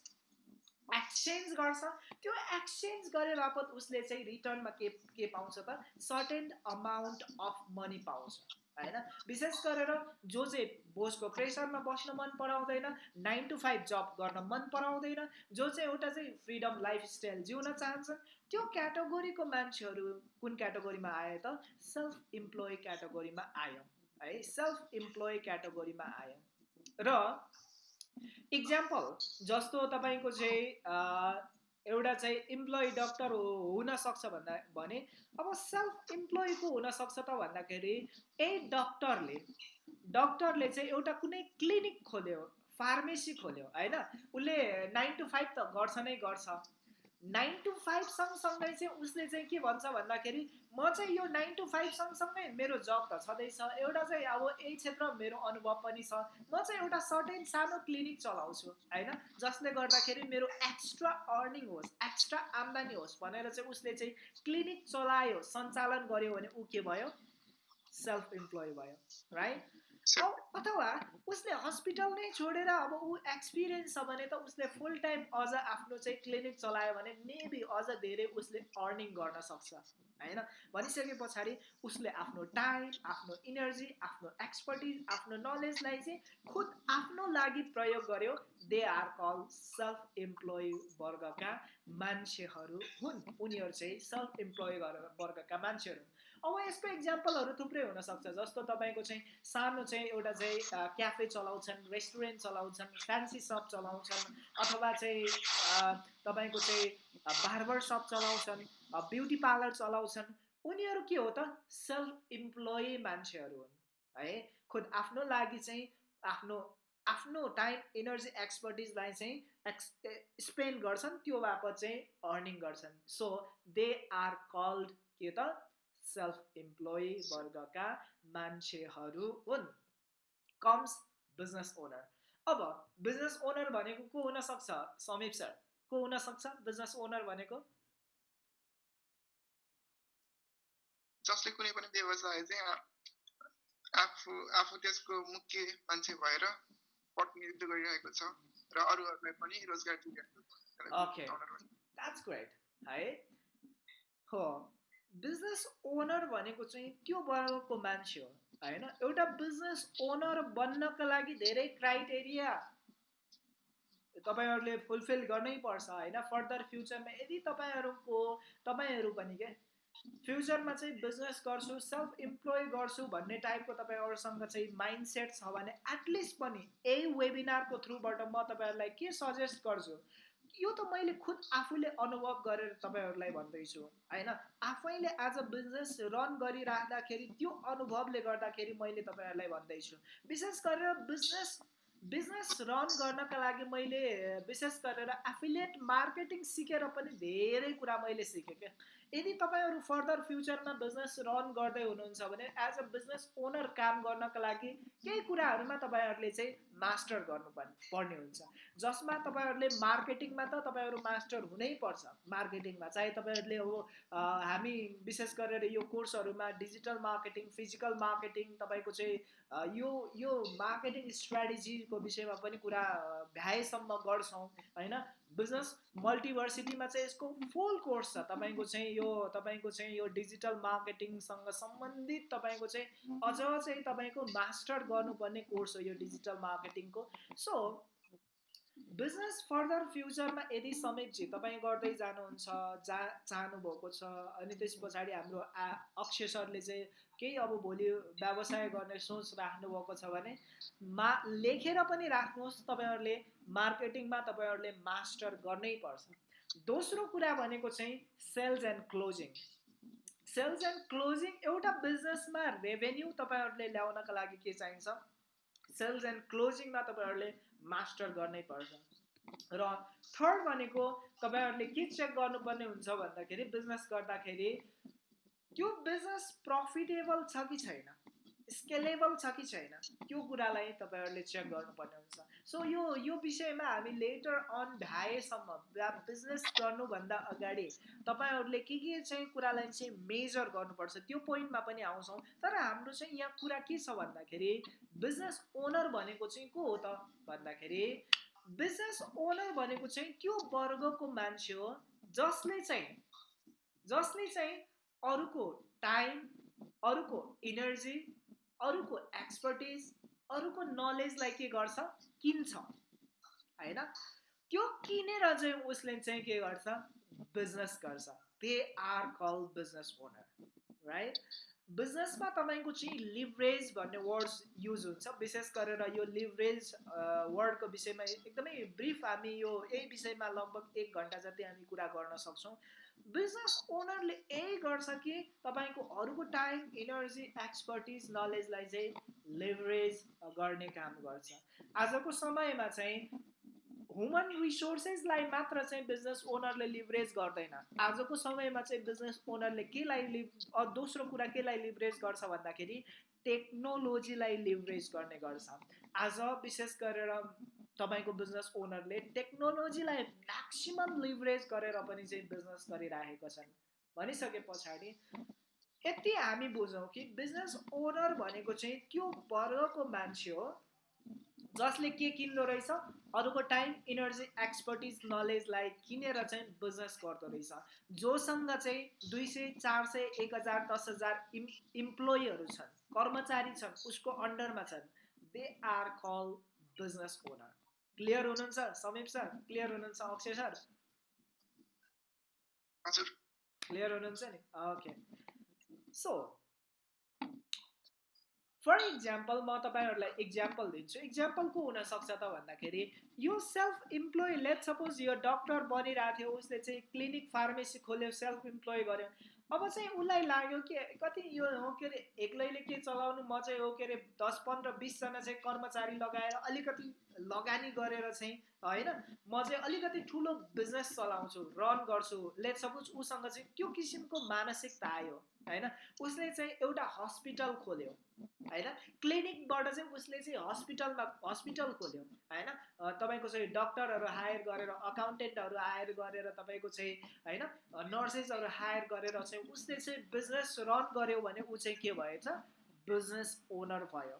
एक्सचेन्ज गर्छ। त्यो एक्सचेन्ज गरे बापत उसले चाहिँ रिटर्नमा के के पाउँछ त? सर्टेन अमाउन्ट अफ मनी पाउँछ होइन? विशेष गरेर जो चाहिँ बोसको प्रेसरमा बस्न मन पराउँदैन नाइन टु फाइभ जब गर्न मन पराउँदैन जो चाहिँ एउटा चाहिँ फ्रिडम लाइफस्टाइल जिउन चाहन्छ त्यो क्याटेगोरीको मान्छेहरू कुन क्याटेगोरीमा आयो त? सेल्फ इम्प्लोइ क्याटेगोरीमा आयो है? सेल्फ इम्प्लोइ क्याटेगोरीमा आयो र इक्जाम्पल जस्तो तपाईँको चाहिँ एउटा चाहिँ इम्प्लोइ डक्टर हुनसक्छ भन्दा भने अब सेल्फ इम्प्लोइको हुनसक्छ त भन्दाखेरि ए डक्टरले डक्टरले चाहिँ एउटा कुनै क्लिनिक खोल्यो फार्मेसी खोल्यो होइन? उसले नाइन टु फाइभ त गर्छ नै गर्छ। नाइन टु फाइभ सँगसँगै चाहिँ उसले चाहिँ के भन्छ भन्दाखेरि म चाहिँ यो नाइन टु फाइभ सँगसँगै मेरो जब त छँदैछ। एउटा चाहिँ अब यही क्षेत्र मेरो अनुभव पनि छ। म चाहिँ एउटा सर्टेन सानो क्लिनिक चलाउँछु होइन? जसले गर्दाखेरि मेरो एक्स्ट्रा अर्निङ होस् एक्स्ट्रा आम्दानी होस् भनेर चाहिँ उसले चाहिँ क्लिनिक चलायो सञ्चालन गर्यो भने ऊ के भयो? सेल्फ इम्प्लोइ भयो राइट अथवा उसले हस्पिटल नै छोडेर अब ऊ एक्सपिरियन्स छ भने त उसले फुल टाइम अझ आफ्नो चाहिँ क्लिनिक चलायो भने मेबी अझ धेरै उसले अर्निङ गर्न सक्छ होइन? भनिसके पछाडि उसले आफ्नो टाइम आफ्नो इनर्जी आफ्नो एक्सपर्टिज आफ्नो नलेजलाई चाहिँ खुद आफ्नो लागि प्रयोग गर्यो। They are call self employee वर्गका मान्छेहरू हुन्। उनीहरू चाहिँ सेल्फ इम्प्लोइ वर्गका मान्छेहरू अब यसको इक्जाम्पलहरू थुप्रै हुनसक्छ जस्तो तपाईँको चाहिँ सानो चाहिँ एउटा चाहिँ क्याफे चलाउँछन् रेस्टुरेन्ट चलाउँछन् फ्यान्सी सप चलाउँछन् अथवा चाहिँ तपाईँको चाहिँ बार्बर सप चलाउँछन् ब्युटी पार्लर चलाउँछन् उनीहरू के हो त? सेल्फ इम्प्लोइ मान्छेहरू हुन् है? खुद आफ्नो लागि चाहिँ आफ्नो आफ्नो टाइम इनर्जी एक्सपर्टिजलाई चाहिँ एक्स स्पेन्ड गर्छन् त्यो बापत चाहिँ अर्निङ गर्छन्। सो दे आर कल्ड के त? सेल्फ इम्प्लोइ वर्गका मान्छेहरू हुन्। कम्स बिजनेस ओनर अब बिजनेस ओनर भनेको को हुनसक्छ समीप सर को हुनसक्छ बिजनेस ओनर भनेको? जसले कुनै पनि व्यवसाय चाहिँ आफू आफू त्यसको मुख्य मान्छे भएर प्रतिनिधित्व गरिरहेको छ र अरूहरूलाई पनि रोजगार दिइरहेको ओके द्याट्स ग्रेट है? हो। बिजनेस ओनर भनेको चाहिँ त्यो वर्गको मान्छे हो होइन? एउटा बिजनेस ओनर बन्नको लागि धेरै क्राइटेरिया तपाईँहरूले फुलफिल गर्नै पर्छ होइन? फर्दर फ्युचरमा यदि तपाईँहरूको तपाईँहरू पनि के? फ्युचरमा चाहिँ बिजनेस गर्छु सेल्फ इम्प्लोय गर्छु भन्ने टाइपको तपाईँहरूसँग चाहिँ माइन्ड सेट छ भने एटलिस्ट पनि यही वेबिनारको थ्रुबाट म तपाईँहरूलाई के सजेस्ट गर्छु यो त मैले खुद आफूले अनुभव गरेर तपाईँहरूलाई भन्दैछु होइन? आफैले अ बिजनेस रन गरिराख्दाखेरि त्यो अनुभवले गर्दाखेरि मैले तपाईँहरूलाई भन्दैछु। विशेष गरेर बिजनेस बिजनेस रन गर्नका लागि मैले विशेष गरेर एफिलिएट मार्केटिङ सिकेर पनि धेरै कुरा मैले सिकेँ क्या। यदि तपाईँहरू फर्दर फ्युचरमा बिजनेस रन गर्दै हुनुहुन्छ भने एज अ बिजनेस ओनर काम गर्नको लागि केही कुराहरूमा तपाईँहरूले चाहिँ मास्टर गर्नु पर्ने हुन्छ। जसमा तपाईँहरूले मार्केटिङमा त तपाईँहरू मास्टर हुनै पर्छ। मार्केटिङमा चाहे तपाईँहरूले अब हामी विशेष गरेर यो कोर्सहरूमा डिजिटल मार्केटिङ फिजिकल मार्केटिङ तपाईँको चाहिँ यो यो मार्केटिङ स्ट्राटेजीको विषयमा पनि कुरा भ्याएसम्म गर्छौँ होइन? बिजनेस मल्टिभर्सिटीमा चाहिँ यसको फुल कोर्स छ। तपाईँको चाहिँ यो तपाईँको चाहिँ यो डिजिटल मार्केटिङसँग सम्बन्धित तपाईँको चाहिँ अझ चाहिँ तपाईँको मास्टर गर्नुपर्ने कोर्स हो यो डिजिटल मार्केटिङको सो बिजनेस फर्दर फ्युचरमा यदि समीपजी तपाईँ गर्दै जानुहुन्छ जा चाहनुभएको छ अनि त्यस पछाडि हाम्रो आ अक्षय सरले चाहिँ केही अब भोलि व्यवसाय गर्ने सोच राख्नुभएको छ भने मा लेखेर पनि राख्नुहोस् तपाईँहरूले। मार्केटिङमा तपाईँहरूले मास्टर गर्नै पर्छ। दोस्रो कुरा भनेको चाहिँ sales and closing. Sales and closing एउटा बिजनेसमा रेभेन्यू तपाईँहरूले ल्याउनका लागि के चाहिन्छ? सेल्स एन्ड क्लोजिङमा तपाईँहरूले मास्टर गर्नै पर्छ। र थर्ड भनेको तपाईँहरूले के चेक गर्नुपर्ने हुन्छ भन्दाखेरि बिजनेस गर्दाखेरि त्यो बिजनेस प्रफिटेबल छ कि छैन? स्केलेबल छ कि छैन? त्यो कुरालाई तपाईँहरूले चेक गर्नुपर्ने हुन्छ। सो यो यो विषयमा हामी लेटर अन भ्याएसम्म बिजनेस गर्नुभन्दा अगाडि तपाईँहरूले के के चाहिँ कुरालाई चाहिँ मेजर गर्नुपर्छ त्यो पोइन्टमा पनि आउँछौँ। तर हाम्रो चाहिँ यहाँ कुरा के छ भन्दाखेरि बिजनेस ओनर भनेको चाहिँ को हो त भन्दाखेरि बिजनेस ओनर भनेको चाहिँ त्यो वर्गको मान्छे हो जसले चाहिँ जसले चाहिँ अरूको टाइम अरूको इनर्जी अरूको एक्सपर्टिज अरूको नलेजलाई के गर्छ? किन्छ? होइन? त्यो किनेर चाहिँ उसले चाहिँ के गर्छ? बिजनेस गर्छ। They are call business owner right बिजनेसमा तपाईँको चाहिँ लिभरेज भन्ने वर्ड्स युज हुन्छ। विशेष गरेर यो लिभरेज वर्डको विषयमा एकदमै ब्रिफ हामी यो यही विषयमा लगभग एक घन्टा जति हामी कुरा गर्न सक्छौँ। बिजनेस ओनरले यही गर्छ कि तपाईँको अरूको टाइम इनर्जी एक्सपर्टिज नलेजलाई चाहिँ लिभरेज गर्ने काम गर्छ। आजको समयमा चाहिँ ह्युमन रिसोर्सेसलाई मात्र चाहिँ बिजनेस ओनरले लिभरेज गर्दैन। आजको समयमा चाहिँ बिजनेस ओनरले केलाई लिभ दोस्रो कुरा केलाई लिभरेज गर्छ भन्दाखेरि टेक्नोलोजीलाई लिभरेज गर्ने गर्छ। आज विशेष गरेर तपाईँको बिजनेस ओनरले टेक्नोलोजीलाई म्याक्सिमम् लिभरेज गरेर पनि चाहिँ बिजनेस गरिराखेका छन्। भनिसके पछाडि यति हामी बुझौँ कि बिजनेस ओनर भनेको चाहिँ त्यो वर्गको मान्छे हो जसले के किन्दो रहेछ अरूको टाइम इनर्जी एक्सपर्टिज नलेजलाई किनेर चाहिँ बिजनेस गर्दो रहेछ। जोसँग चाहिँ दुई सय चार सय एक हजार दस हजार इम् इम्प्लोइहरू छन् कर्मचारी छन् उसको अन्डरमा छन्। They are call business owner clear हुनुहुन्छ समीप सर क्लियर हुनुहुन्छ अक्षय सर हजुर क्लियर हुनुहुन्छ नि ओके सो फर इक्जाम्पल म तपाईँहरूलाई इक्जाम्पल दिन्छु। इक्जाम्पल को हुनसक्छ त भन्दाखेरि यो सेल्फ इम्प्लोइ लेट सपोज यो डक्टर बनिरहेको थियो उसले चाहिँ क्लिनिक फार्मेसी खोल्यो सेल्फ इम्प्लोइ गर्यो अब चाहिँ उसलाई लाग्यो कि कति यो हो के अरे एक्लैले के चलाउनु म चाहिँ हो के अरे दस पन्ध्र बिसजना चाहिँ कर्मचारी लगाएर अलिकति लगानी गरेर चाहिँ होइन? म चाहिँ अलिकति ठुलो बिजनेस चलाउँछु रन गर्छु लेट सपोज उसँग चाहिँ त्यो किसिमको मानसिकता आयो होइन? उसले चाहिँ एउटा हस्पिटल खोल्यो होइन? क्लिनिकबाट चाहिँ उसले चाहिँ हस्पिटलमा हस्पिटल खोल्यो होइन? तपाईँको चाहिँ डक्टरहरू हायर गरेर अकाउन्टेन्टहरू हायर गरेर तपाईँको चाहिँ होइन? नर्सेसहरू हायर गरेर चाहिँ उसले चाहिँ बिजनेस रन गर्यो भने ऊ चाहिँ के भएछ? बिजनेस ओनर भयो।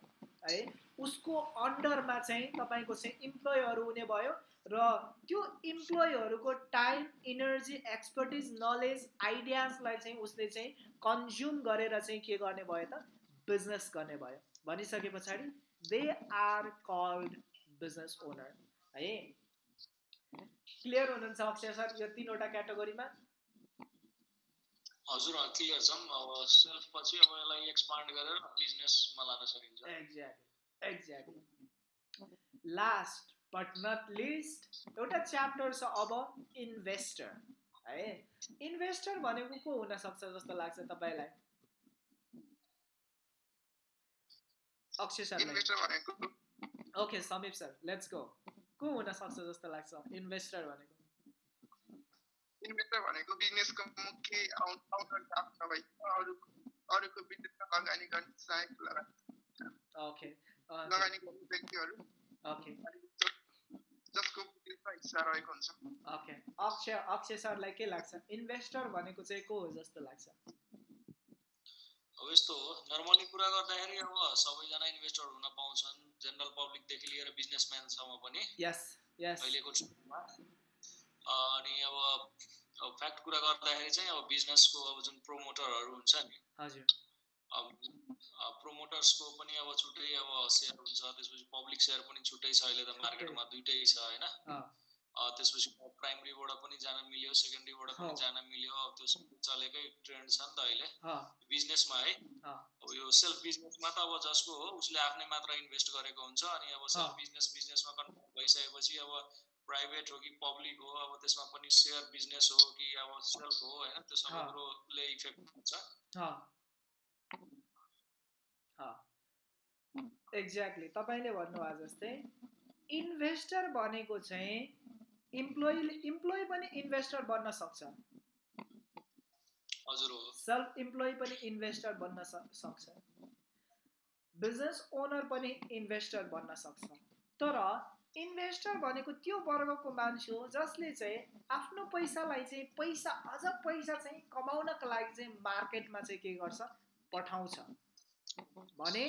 है उसको अन्डरमा चाहिँ तपाईँको चाहिँ इम्प्लोइहरू हुने भयो र त्यो इम्प्लोइहरूको टाइम इनर्जी एक्सपर्टिज नलेज आइडियाजलाई चाहिँ उसले चाहिँ कन्ज्युम गरेर चाहिँ के गर्ने भयो त? बिजनेस गर्ने भयो। भनिसके पछाडि they are called business owner है? क्लियर हुनुहुन्छ अक्षय सर यो तिनवटा क्याटेगोरीमा हजुर क्लियर छौँ अब सेल्फ पछि अब यसलाई एक्सपान्ड गरेर बिजनेसमा लान सकिन्छ। Exactly exactly last but not least एउटा च्याप्टर छ अब इन्भेस्टर है? इन्भेस्टर भनेको को हुनसक्छ जस्तो लाग्छ तपाईँलाई? अक्षय सर इन्भेस्टर भनेको okay Samip sir let's go को हुनसक्छ जस्तो लाग्छ? इन्भेस्टर भनेको। इन्भेस्टर भनेको बिजनेसको मुख्य आउटर स्टाफ नभई अरू अरूको बिजनेसमा लगानी गर्ने सहायक लगानी। ओके लगानी गर्ने व्यक्तिहरू ओके जसको बिजनेसमा हिस्सा रहेको हुन्छ। ओके अक्षय अक्षय सरलाई के लाग्छ? इन्भेस्टर भनेको चाहिँ को हो जस्तो लाग्छ? अब यस्तो हो नर्मली कुरा गर्दाखेरि अब सबैजना इन्भेस्टर हुन पाउँछन्। जेनरल पब्लिकदेखि लिएर बिजनेसम्यानसम्म पनि। यस यस अहिलेको छुट्टीमा अनि अब अब फ्याक्ट कुरा गर्दाखेरि चाहिँ अब बिजनेसको अब जुन प्रोमोटरहरू हुन्छ नि हजुर। अब प्रोमोटर्सको पनि अब छुट्टै अब सेयर हुन्छ त्यसपछि पब्लिक सेयर पनि छुट्टै छ अहिले त मार्केटमा दुइटै छ होइन? त्यसपछि प्राइमरीबाट पनि जान मिल्यो सेकेन्डरीबाट पनि जान मिल्यो अब त्यो चलेकै ट्रेन्ड छ नि त अहिले। बिजनेसमा है। अब यो सेल्फ बिजनेसमा त अब जसको हो उसले आफ्नै मात्र इन्भेस्ट गरेको हुन्छ अनि अब सेल्फ बिजनेस बिजनेसमा कन्भर्ट भइसकेपछि अब प्राइभेट हो कि पब्लिक हो अब त्यसमा पनि सेयर बिजनेस हो कि अब सेल्फ हो होइन? त्यो सबै कुरोले इफेक्ट हुन्छ। एक्ज्याक्टली तपाईँले भन्नुभयो जस्तै इन्भेस्टर भनेको चाहिँ इम्प्लोइ इम्प्लोइ पनि इन्भेस्टर बन्न सक्छ। सेल्फ इम्प्लोइ पनि इन्भेस्टर बन्न सक्छ। बिजनेस ओनर पनि इन्भेस्टर बन्न सक्छ। तर इन्भेस्टर भनेको त्यो वर्गको मान्छे हो जसले चाहिँ आफ्नो पैसालाई चाहिँ पैसा अझ पैसा चाहिँ कमाउनको लागि चाहिँ मार्केटमा चाहिँ के गर्छ? पठाउँछ। भने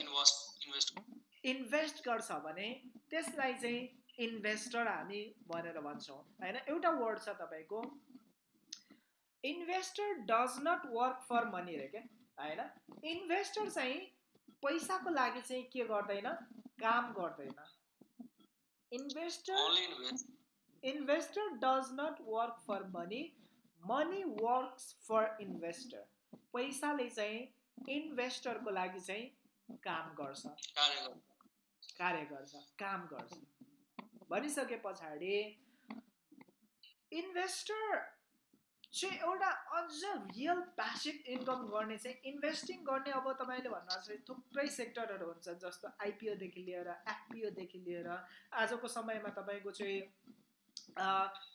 इन्भेस्ट गर्छ भने त्यसलाई चाहिँ इन्भेस्टर हामी भनेर भन्छौँ। होइन? एउटा वर्ड छ तपाईँको। Investor does not work for money रे क्या? होइन? इन्भेस्टर चाहिँ पैसाको लागि चाहिँ के गर्दैन? काम गर्दैन। Investor investor does not work for money money works for investor पैसाले चाहिँ इन्भेस्टरको लागि चाहिँ काम गर्छ कार्य गर्छ काम गर्छ भनिसके पछाडि इन्भेस्टर चाहिँ एउटा अझ रियल प्यासिभ इन्कम गर्ने चाहिँ इन्भेस्टिङ गर्ने अब तपाईँले भन्नु चाहिँ थुप्रै सेक्टरहरू हुन्छ जस्तो आइपिओदेखि लिएर एफपिओदेखि लिएर आजको समयमा तपाईँको चाहिँ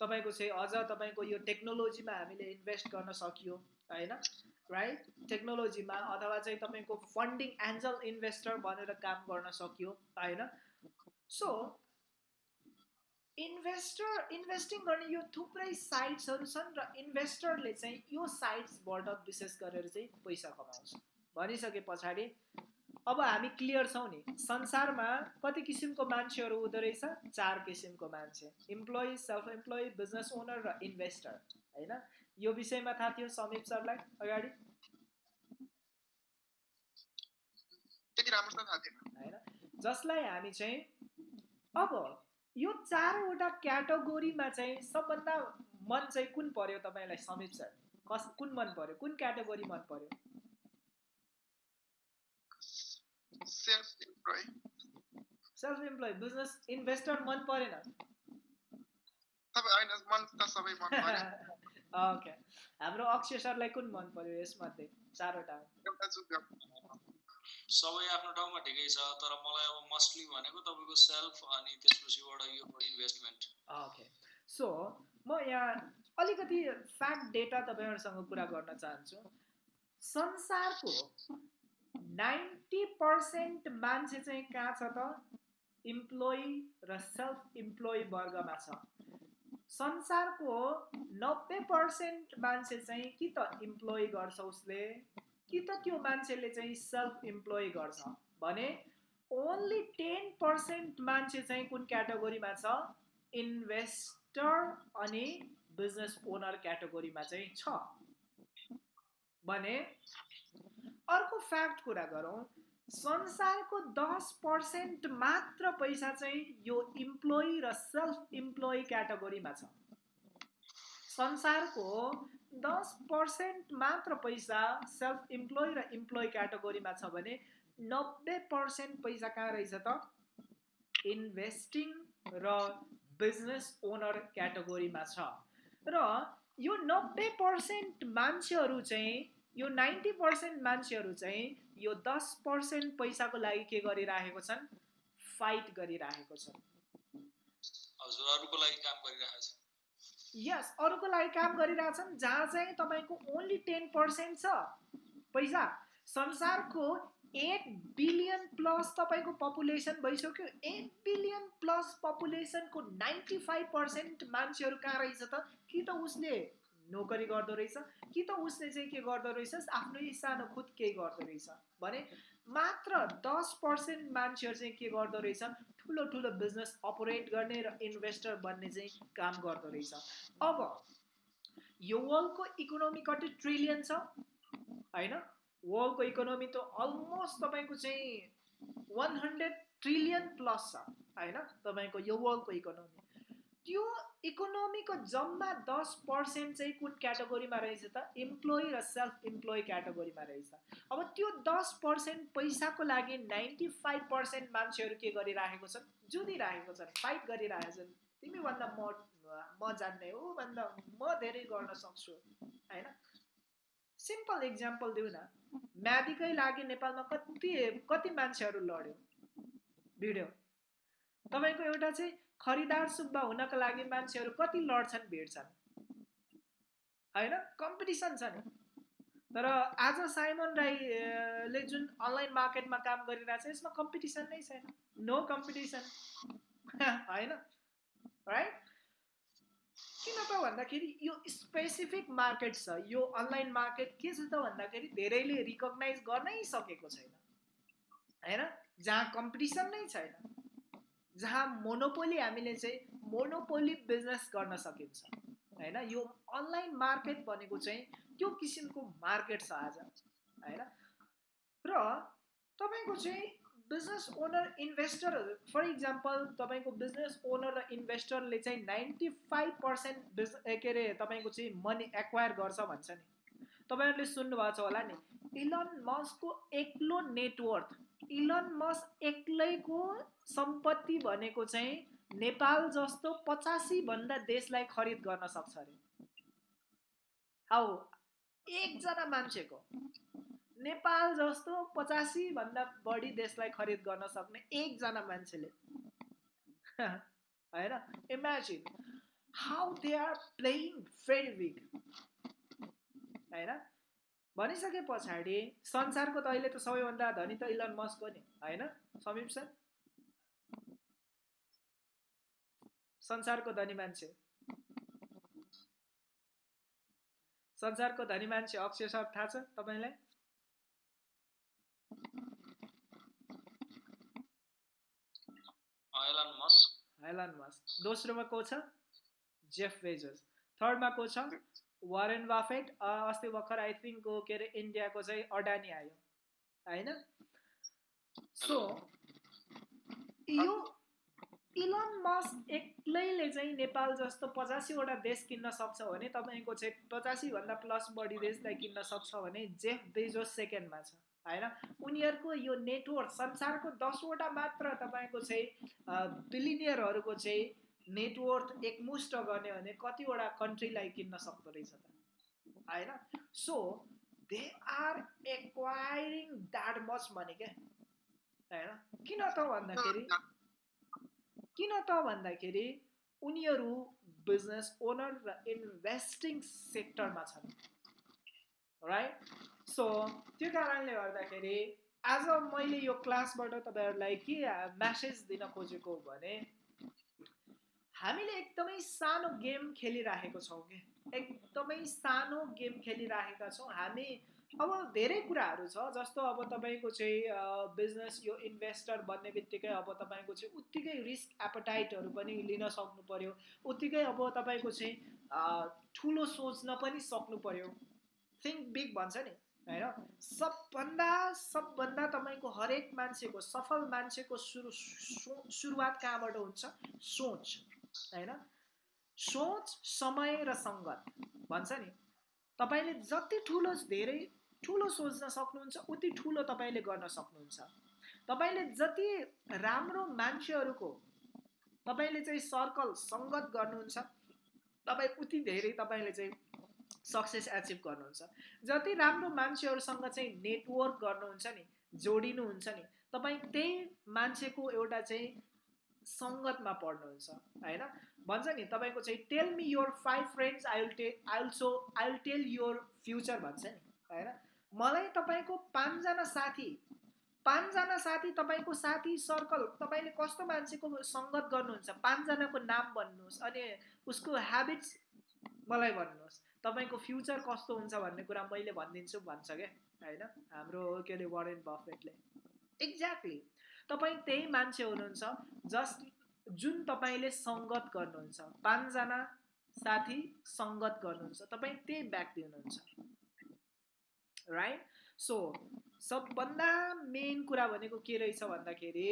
तपाईँको चाहिँ अझ तपाईँको यो टेक्नोलोजीमा हामीले इन्भेस्ट गर्न सकियो होइन? राइट टेक्नोलोजीमा अथवा चाहिँ तपाईँको फन्डिङ एन्जल इन्भेस्टर भनेर काम गर्न सकियो होइन? सो इन्भेस्टर इन्भेस्टिङ गर्ने यो थुप्रै साइट्सहरू छन् र इन्भेस्टरले चाहिँ यो साइट्सबाट विशेष गरेर चाहिँ पैसा कमाउँछ। भनिसके पछाडि अब हामी क्लियर छौँ नि संसारमा कति किसिमको मान्छेहरू हुँदो रहेछ? चार किसिमको मान्छे। Employee self employee business owner र इन्भेस्टर होइन? यो विषयमा थाहा थियो समीप सरलाई अगाडि? होइन? जसलाई हामी चाहिँ अब यो चारवटा क्याटेगोरीमा चाहिँ सबभन्दा मन चाहिँ कुन पर्यो तपाईँलाई समीप सर? कस कुन मन पर्यो? कुन क्याटेगोरी मन पर्यो? सेल्फ इम्प्लोइ बिजनेस इन्भेस्टर मन परेन? ओके *laughs* हाम्रो अक्षय सरलाई कुन मन पर्यो यसमध्ये? चारवटा। सबै आफ्नो ठाउँमा ठिकै छ तर मलाई अब मस्टली भनेको तपाईँको सेल्फ अनि त्यसपछिबाट यो इन्भेस्टमेन्ट ओके सो म यहाँ अलिकति फ्याक्ट डेटा तपाईँहरूसँग कुरा गर्न चाहन्छु। संसारको नाइन्टी पर्सेन्ट मान्छे चाहिँ कहाँ छ त? इम्प्लोइ र सेल्फ इम्प्लोइ वर्गमा छ। संसारको नब्बे पर्सेन्ट मान्छे चाहिँ कि त इम्प्लोइ गर्छ उसले? कि त त्यो मान्छेले चाहिँ सेल्फ इम्प्लोइ गर्छ? भने ओन्ली टेन पर्सेन्ट मान्छे चाहिँ कुन क्याटेगोरीमा छ? इन्भेस्टर अनि बिजनेस ओनर क्याटेगोरीमा चाहिँ छ। भने अर्को फ्याक्ट कुरा गरौँ। संसारको दस पर्सेन्ट मात्र पैसा चाहिँ यो इम्प्लोइ र सेल्फ इम्प्लोइ क्याटेगोरीमा छ। संसारको दस पर्सेन्ट मात्र पैसा सेल्फ इम्प्लोइ र इम्प्लोइ क्याटेगोरीमा छ भने नब्बे पर्सेन्ट पैसा कहाँ रहेछ त? इन्भेस्टिङ र बिजनेस ओनर क्याटेगोरीमा छ। र यो नब्बे पर्सेन्ट मान्छेहरू चाहिँ यो नाइन्टी पर्सेन्ट मान्छेहरू चाहिँ यो दस पर्सेन्ट पैसाको लागि के गरिराखेको छन्? फाइट गरिराखेको छन्। यस अरूको लागि काम *laughs* गरिरहेछन् जहाँ चाहिँ तपाईँको ओन्ली टेन पर्सेन्ट छ पैसा। संसारको एट बिलियन प्लस तपाईँको पपुलेसन भइसक्यो। एट बिलियन प्लस पपुलेसनको नाइन्टी फाइभ पर्सेन्ट मान्छेहरू कहाँ रहेछ त? कि त उसले नोकरी गर्दो रहेछ? कि त उसले चाहिँ के गर्दो रहेछ? आफ्नै सानो खुद केही गर्दो रहेछ। भने मात्र दस पर्सेन्ट मान्छेहरू चाहिँ के गर्दो रहेछ ठुलो ठुलो बिजनेस अपरेट गर्ने र इन्भेस्टर बन्ने चाहिँ काम गर्दो रहेछ। अब यो वर्ल्डको इकोनोमी कति ट्रिलियन छ? होइन? वर्ल्डको इकोनोमी त अलमोस्ट तपाईँको चाहिँ वान हन्ड्रेड ट्रिलियन प्लस छ। होइन? तपाईँको यो वर्ल्डको इकोनोमी त्यो इकोनोमीको जम्मा दस पर्सेन्ट चाहिँ कुन क्याटेगोरीमा रहेछ त? इम्प्लोइ र सेल्फ इम्प्लोइ क्याटेगोरीमा रहेछ। अब त्यो दस पर्सेन्ट पैसाको लागि नाइन्टी फाइभ पर्सेन्ट मान्छेहरू के गरिराखेको छन्? जुधिराखेको छन् फाइट गरिरहेको छन्। तिमीभन्दा म म जान्ने हो भन्दा म धेरै गर्न सक्छु होइन? सिम्पल इक्जाम्पल दिउँ न। म्यादीकै लागि नेपालमा कति कति मान्छेहरू लड्यो? भिडियो। तपाईँको एउटा चाहिँ खरिदार सुब्बा हुनको लागि मान्छेहरू कति लड्छन् भिड्छन् होइन? कम्पिटिसन छ नि तर आज साइमन राईले जुन अनलाइन मार्केटमा काम गरिरहेको यसमा कम्पिटिसन नै छैन। नो कम्पिटिसन *laughs* होइन? राइट किन त भन्दाखेरि यो स्पेसिफिक मार्केट छ। यो अनलाइन मार्केट के छ त भन्दाखेरि धेरैले रिकगनाइज गर्नै सकेको छैन। होइन? जहाँ कम्पिटिसन नै छैन। जहाँ मोनोपोली हामीले चाहिँ मोनोपोली बिजनेस गर्न सकिन्छ। होइन? यो अनलाइन मार्केट भनेको चाहिँ त्यो किसिमको मार्केट छ आज। होइन? र तपाईँको चाहिँ बिजनेस ओनर इन्भेस्टरहरू फर इक्जाम्पल तपाईँको बिजनेस ओनर र इन्भेस्टरले चाहिँ नाइन्टी फाइभ पर्सेन्ट बिज के अरे तपाईँको चाहिँ मनी एक्वायर गर्छ भन्छ नि। तपाईँहरूले सुन्नुभएको छ होला नि इलन मस्कको एक्लो नेटवर्थ इलन मस एक्लैको सम्पत्ति भनेको चाहिँ नेपाल जस्तो पचासीभन्दा देशलाई खरिद गर्न सक्छ अरे। हाउ एकजना मान्छेको। नेपाल जस्तो पचासीभन्दा बढी देशलाई खरिद गर्न सक्ने एकजना मान्छेले। *laughs* होइन? Imagine how they are playing very big होइन? भनिसके पछाडि संसारको त अहिले त सबैभन्दा धनी त इलन मस्क हो नि होइन? समीप सर? संसारको धनी मान्छे। संसारको धनी मान्छे अक्षय सर थाहा छ तपाईँलाई? दोस्रोमा को छ? जेफ बेजोस थर्डमा को छ? वारेन बाफेट अस्ति भर्खर आई थिङ्क के अरे इन्डियाको चाहिँ अडानी आयो। होइन? सो यो इलन मस एक्लैले चाहिँ नेपाल जस्तो पचासीवटा देश किन्न सक्छ भने तपाईँको चाहिँ पचासीभन्दा प्लस बढी देशलाई किन्न सक्छ भने जेफ बेजोस सेकेन्डमा छ। होइन? उनीहरूको यो नेटवर्क संसारको दसवटा मात्र तपाईँको चाहिँ बिलिनियरहरूको चाहिँ नेटवर्क एकमुष्ट गर्ने भने कतिवटा कन्ट्रीलाई किन्न सक्दो रहेछ त। होइन? So they are acquiring that much money क्या? होइन? किन त भन्दाखेरि किन त भन्दाखेरि उनीहरू बिजनेस ओनर र इन्भेस्टिङ सेक्टरमा छन्। राइट सो त्यो कारणले गर्दाखेरि आज मैले यो क्लासबाट तपाईँहरूलाई के म्यासेज दिन खोजेको भने हामीले एकदमै सानो गेम खेलिराखेको छौँ कि? एकदमै सानो गेम खेलिराखेका छौँ। हामी अब धेरै कुराहरू छ जस्तो अब तपाईँको चाहिँ बिजनेस यो इन्भेस्टर बन्ने बित्तिकै अब तपाईँको चाहिँ उत्तिकै रिस्क एपटाइटहरू पनि लिन सक्नु पऱ्यो उत्तिकै अब तपाईँको चाहिँ ठुलो सोच्न पनि सक्नु पऱ्यो थिङ्क बिग भन्छ नि होइन? सबभन्दा सबभन्दा तपाईँको हरेक मान्छेको सफल मान्छेको सुरु सुरुवात कहाँबाट हुन्छ? सोच। होइन? सोच समय र सङ्गत। भन्छ नि? तपाईँले जति ठुलो धेरै ठुलो सोच्न सक्नुहुन्छ उति ठुलो तपाईँले गर्न सक्नुहुन्छ। तपाईँले जति राम्रो मान्छेहरूको तपाईँले चाहिँ सर्कल सङ्गत गर्नुहुन्छ तपाईँ उति धेरै तपाईँले चाहिँ सक्सेस एचिभ गर्नुहुन्छ। जति राम्रो मान्छेहरूसँग चाहिँ नेटवर्क गर्नुहुन्छ नि जोडिनुहुन्छ नि तपाईँ त्यही मान्छेको एउटा चाहिँ सङ्गतमा पढ्नुहुन्छ होइन? भन्छ नि तपाईँको चाहिँ tell me your five friends I will tell I will I will tell your future भन्छ नि होइन? मलाई तपाईँको पाँचजना साथी पाँचजना साथी तपाईँको साथी सर्कल तपाईँले कस्तो मान्छेको सङ्गत गर्नुहुन्छ पाँचजनाको नाम भन्नुहोस् अनि उसको ह्याबिट्स मलाई भन्नुहोस् तपाईँको फ्युचर कस्तो हुन्छ भन्ने कुरा मैले भनिदिन्छु भन्छ क्या होइन? हाम्रो के अरे वरेन बफेटले एक्ज्याक्टली तपाईँ त्यही मान्छे हुनुहुन्छ जस्ट जुन तपाईँले सङ्गत गर्नुहुन्छ। पाँचजना साथी सङ्गत गर्नुहुन्छ। तपाईँ त्यही व्यक्ति हुनुहुन्छ। राइट सो सबभन्दा मेन कुरा भनेको के रहेछ भन्दाखेरि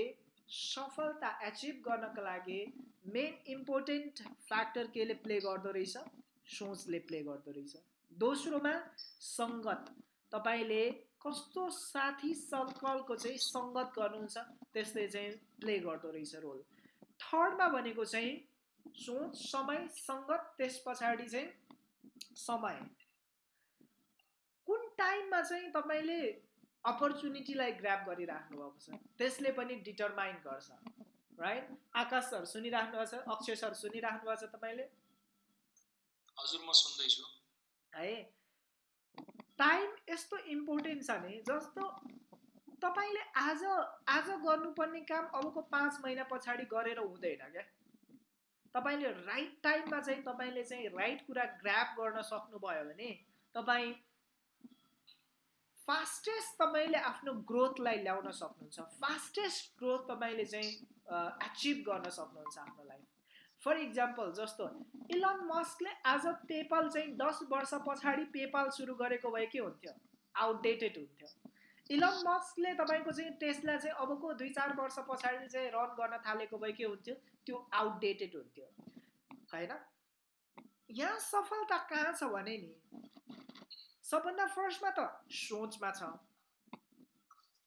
सफलता एचिभ गर्नको लागि मेन इम्पोर्टेन्ट फ्याक्टर केले प्ले गर्दो रहेछ? सोचले प्ले गर्दो रहेछ। दोस्रोमा सङ्गत। तपाईँले कस्तो साथी सर्कलको चाहिँ सङ्गत गर्नुहुन्छ? त्यसले चाहिँ प्ले गर्दो रहेछ रोल। थर्डमा भनेको चाहिँ सोच समय सङ्गत त्यस पछाडि चाहिँ समय। कुन टाइममा चाहिँ तपाईँले अपर्च्युनिटीलाई ग्राप गरिराख्नु भएको छ त्यसले पनि डिटरमाइन गर्छ राइट आकाश सर सुनिराख्नु भएको छ अक्षय सर सुनिराख्नु भएको छ तपाईँले? हजुर म सुन्दैछु। है? टाइम यस्तो इम्पोर्टेन्ट छ नि जस्तो तपाईँले आज आज गर्नुपर्ने काम अबको पाँच महिना पछाडि गरेर हुँदैन क्या? तपाईँले राइट टाइममा चाहिँ तपाईँले चाहिँ राइट कुरा ग्राप गर्न सक्नुभयो भने तपाईँ फास्टेस्ट तपाईँले आफ्नो ग्रोथलाई ल्याउन सक्नुहुन्छ। फास्टेस्ट ग्रोथ तपाईँले चाहिँ एचिभ गर्न सक्नुहुन्छ आफ्नो लाइफ फर इक्जाम्पल जस्तो इलन मस्कले आज पेपाल चाहिँ दस वर्ष पछाडि पेपाल सुरु गरेको भए के हुन्थ्यो? आउटडेटेड हुन्थ्यो। इलन मस्कले तपाईँको चाहिँ टेस्टलाई चाहिँ अबको दुई चार वर्ष पछाडि चाहिँ रन गर्न थालेको भए के हुन्थ्यो? त्यो आउटडेटेड हुन्थ्यो। होइन? यहाँ सफलता कहाँ छ भने नि? सबभन्दा फर्स्टमा त सोचमा छ।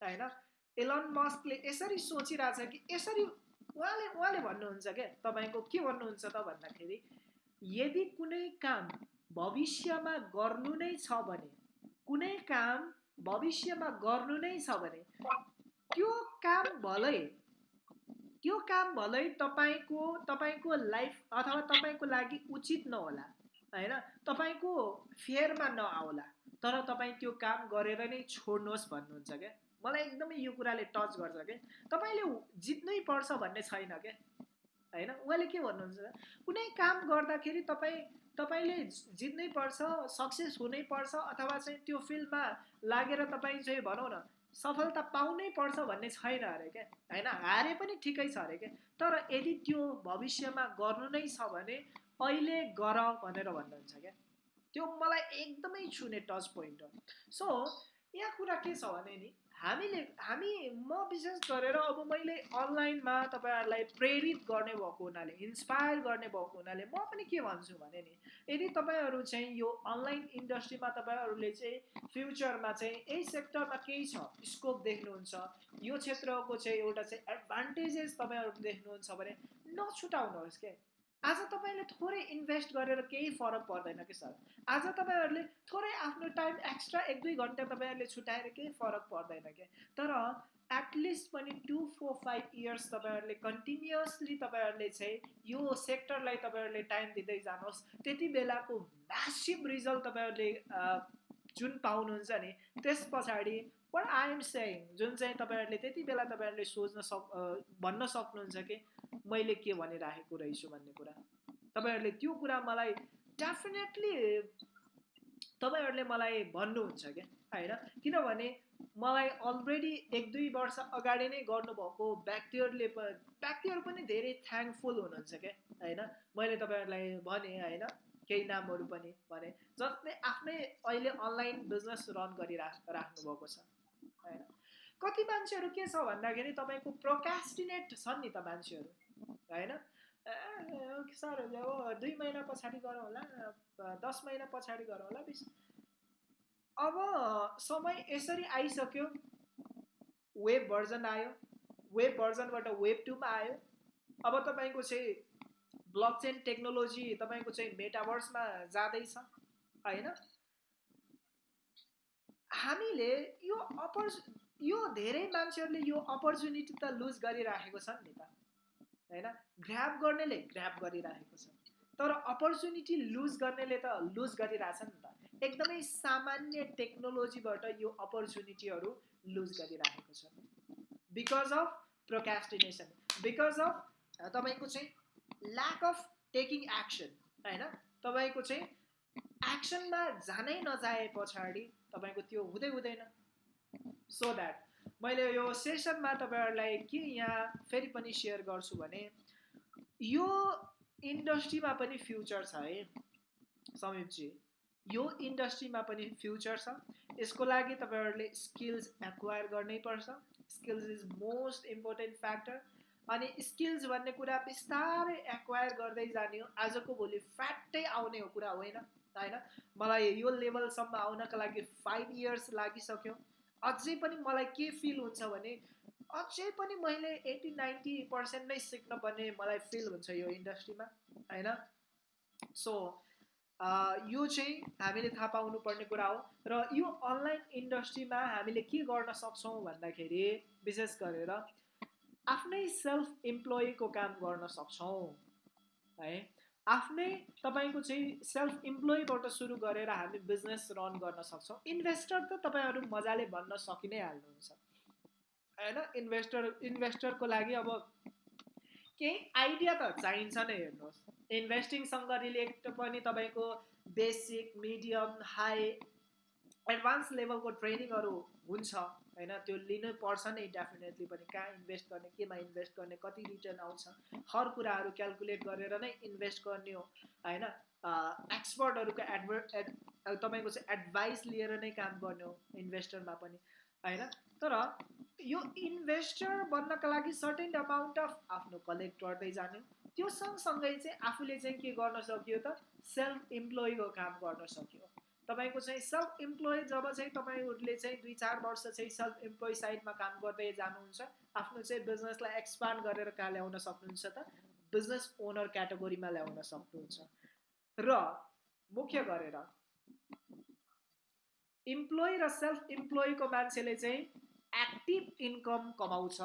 होइन? एलन मस्कले यसरी सोचिरहेछ कि यसरी उहाँले उहाँले भन्नुहुन्छ क्या तपाईँको के भन्नुहुन्छ त भन्दाखेरि यदि कुनै काम भविष्यमा गर्नु नै छ भने कुनै काम भविष्यमा गर्नु नै छ भने त्यो काम भलै। त्यो काम भलै तपाईँको तपाईँको लाइफ अथवा तपाईँको लागि उचित नहोला होइन? तपाईँको फेयरमा नआउला तर तपाईँ त्यो काम गरेर नै छोड्नुहोस् भन्नुहुन्छ क्या? मलाई एकदमै यो कुराले टच गर्छ क्या। तपाईँले जित्नै पर्छ भन्ने छैन क्या? होइन? उहाँले के भन्नुहुन्छ कुनै काम गर्दाखेरि तपाईँ तपाईँले जित्नै पर्छ सक्सेस हुनै पर्छ अथवा चाहिँ त्यो फिल्डमा लागेर तपाईँ चाहिँ भनौँ न सफलता पाउनै पर्छ भन्ने छैन अरे क्या? होइन हारे पनि ठिकै छ अरे क्या? तर यदि त्यो भविष्यमा गर्नु नै छ भने अहिले गर भनेर भन्नुहुन्छ क्या? त्यो मलाई एकदमै छुने टच पोइन्ट हो। सो यहाँ कुरा के छ भने नि हामीले हामी म विशेष गरेर अब मैले अनलाइनमा तपाईँहरूलाई प्रेरित गर्ने भएको हुनाले इन्सपायर गर्ने भएको हुनाले म पनि के भन्छु भने नि यदि तपाईँहरू चाहिँ यो अनलाइन इन्डस्ट्रीमा तपाईँहरूले चाहिँ फ्युचरमा चाहिँ यही सेक्टरमा केही छ स्कोप देख्नुहुन्छ यो क्षेत्रको चाहिँ एउटा चाहिँ एडभान्टेजेस तपाईँहरू देख्नुहुन्छ भने नछुटाउनुहोस् के? आज तपाईँले थोरै इन्भेस्ट गरेर केही फरक पर्दैन कि सर? आज तपाईँहरूले थोरै आफ्नो टाइम एक्स्ट्रा एक दुई घन्टा तपाईँहरूले छुट्याएर केही फरक पर्दैन क्या तर एटलिस्ट पनि टु फोर फाइभ इयर्स तपाईँहरूले कन्टिन्युसली तपाईँहरूले चाहिँ यो सेक्टरलाई तपाईँहरूले टाइम दिँदै जानुहोस्। त्यति बेलाको म्यासिभ रिजल्ट तपाईँहरूले जुन पाउनुहुन्छ नि त्यस पछाडि वाट आई एम सेङ जुन चाहिँ तपाईँहरूले त्यति बेला तपाईँहरूले सोच्न सक् भन्न सक्नुहुन्छ कि मैले के भनिराखेको रहेछु भन्ने कुरा? तपाईँहरूले त्यो कुरा मलाई डेफिनेटली तपाईँहरूले मलाई भन्नुहुन्छ क्या होइन? किनभने मलाई अलरेडी एक दुई वर्ष अगाडि नै गर्नुभएको व्यक्तिहरूले व्यक्तिहरू पनि धेरै थ्याङ्कफुल हुनुहुन्छ क्या होइन? मैले तपाईँहरूलाई भने होइन? केही नामहरू पनि भने जसले आफ्नै अहिले अनलाइन बिजनेस रन गरिराख राख्नुभएको छ होइन? कति मान्छेहरू के छ भन्दाखेरि तपाईँको प्रोकास्टिनेट छन् नि त मान्छेहरू। होइन? सर अब दुई महिना पछाडि गरौँ होला। दस महिना पछाडि गरौँ होला बिस। अब समय यसरी आइसक्यो। वेब भर्जन आयो। वेब भर्जनबाट वेब टूमा आयो। अब तपाईँको चाहिँ ब्लक चेन टेक्नोलोजी तपाईँको चाहिँ मेटाभर्समा जाँदैछ होइन? हामीले यो अपर् यो धेरै मान्छेहरूले यो अपर्च्युनिटी त लुज गरिराखेको छन् नि त। होइन? ग्राप गर्नेले ग्राप गरिराखेको छ। तर अपर्च्युनिटी लुज गर्नेले त लुज गरिरहेछ नि त। एकदमै सामान्य टेक्नोलोजीबाट यो अपर्च्युनिटीहरू लुज गरिराखेको छ। Because of procrastination because of तपाईँको चाहिँ ल्याक अफ टेकिङ एक्सन होइन? तपाईँको चाहिँ एक्सनमा जानै नजाए पछाडि तपाईँको त्यो हुँदै हुँदैन। सो द्याट मैले यो सेसनमा तपाईँहरूलाई के यहाँ फेरि पनि सेयर गर्छु भने यो इन्डस्ट्रीमा पनि फ्युचर छ है समीपजी। यो इन्डस्ट्रीमा पनि फ्युचर छ। यसको लागि तपाईँहरूले स्किल्स एक्वायर गर्नै पर्छ। Skills is most important factor. अनि स्किल्स भन्ने कुरा बिस्तारै एक्वायर गर्दै जाने हो आजको भोलि फ्याट्टै आउने हो कुरा होइन होइन? मलाई यो लेभलसम्म आउनको लागि फाइभ इयर्स लागिसक्यो। अझै पनि मलाई के फिल हुन्छ भने अझै पनि मैले एट्टी नाइन्टी पर्सेन्ट नै सिक्न पर्ने मलाई फिल हुन्छ यो इन्डस्ट्रीमा होइन? सो यो चाहिँ हामीले थाहा पाउनु पर्ने कुरा हो र यो अनलाइन इन्डस्ट्रीमा हामीले के गर्न सक्छौँ भन्दाखेरि विशेष गरेर आफ्नै सेल्फ इम्प्लोइको काम गर्न सक्छौँ है? आफ्नै तपाईँको चाहिँ सेल्फ इम्प्लोइबाट सुरु गरेर हामी बिजनेस रन गर्न सक्छौँ। इन्भेस्टर त तपाईँहरू मजाले भन्न सकि नै हाल्नुहुन्छ। होइन? इन्भेस्टर इन्भेस्टरको लागि अब केही आइडिया त चाहिन्छ नै हेर्नुहोस्। इन्भेस्टिङसँग रिलेटेड पनि तपाईँको बेसिक मिडियम हाई एडभान्स लेभलको ट्रेनिङहरू हुन्छ। होइन त्यो लिनै पर्छ नै डेफिनेटली पनि। कहाँ इन्भेस्ट गर्ने केमा इन्भेस्ट गर्ने कति रिटर्न आउँछ। हर कुराहरू क्यालकुलेट गरेर नै इन्भेस्ट गर्ने हो होइन। एक्सपर्टहरूको एडभर एड तपाईँको चाहिँ एडभाइस लिएर नै काम गर्ने हो इन्भेस्टरमा पनि होइन। तर यो इन्भेस्टर बन्नका लागि सर्टेन अमाउन्ट अफ आफ्नो कलेक्ट गर्दै जाने त्यो सँगसँगै चाहिँ आफूले चाहिँ के गर्न सक्यो त सेल्फ इम्प्लोइको काम गर्न सक्यो। तपाईँको चाहिँ सेल्फ इम्प्लोइ जब चाहिँ तपाईँहरूले चाहिँ दुई चार वर्ष चाहिँ सेल्फ इम्प्लोइ साइडमा काम गर्दै जानुहुन्छ आफ्नो चाहिँ बिजनेसलाई एक्सपान्ड गरेर कहाँ ल्याउन सक्नुहुन्छ त? बिजनेस ओनर क्याटेगोरीमा ल्याउन सक्नुहुन्छ। र मुख्य गरेर इम्प्लोइ र सेल्फ इम्प्लोइको मान्छेले चाहिँ एक्टिभ इन्कम कमाउँछ।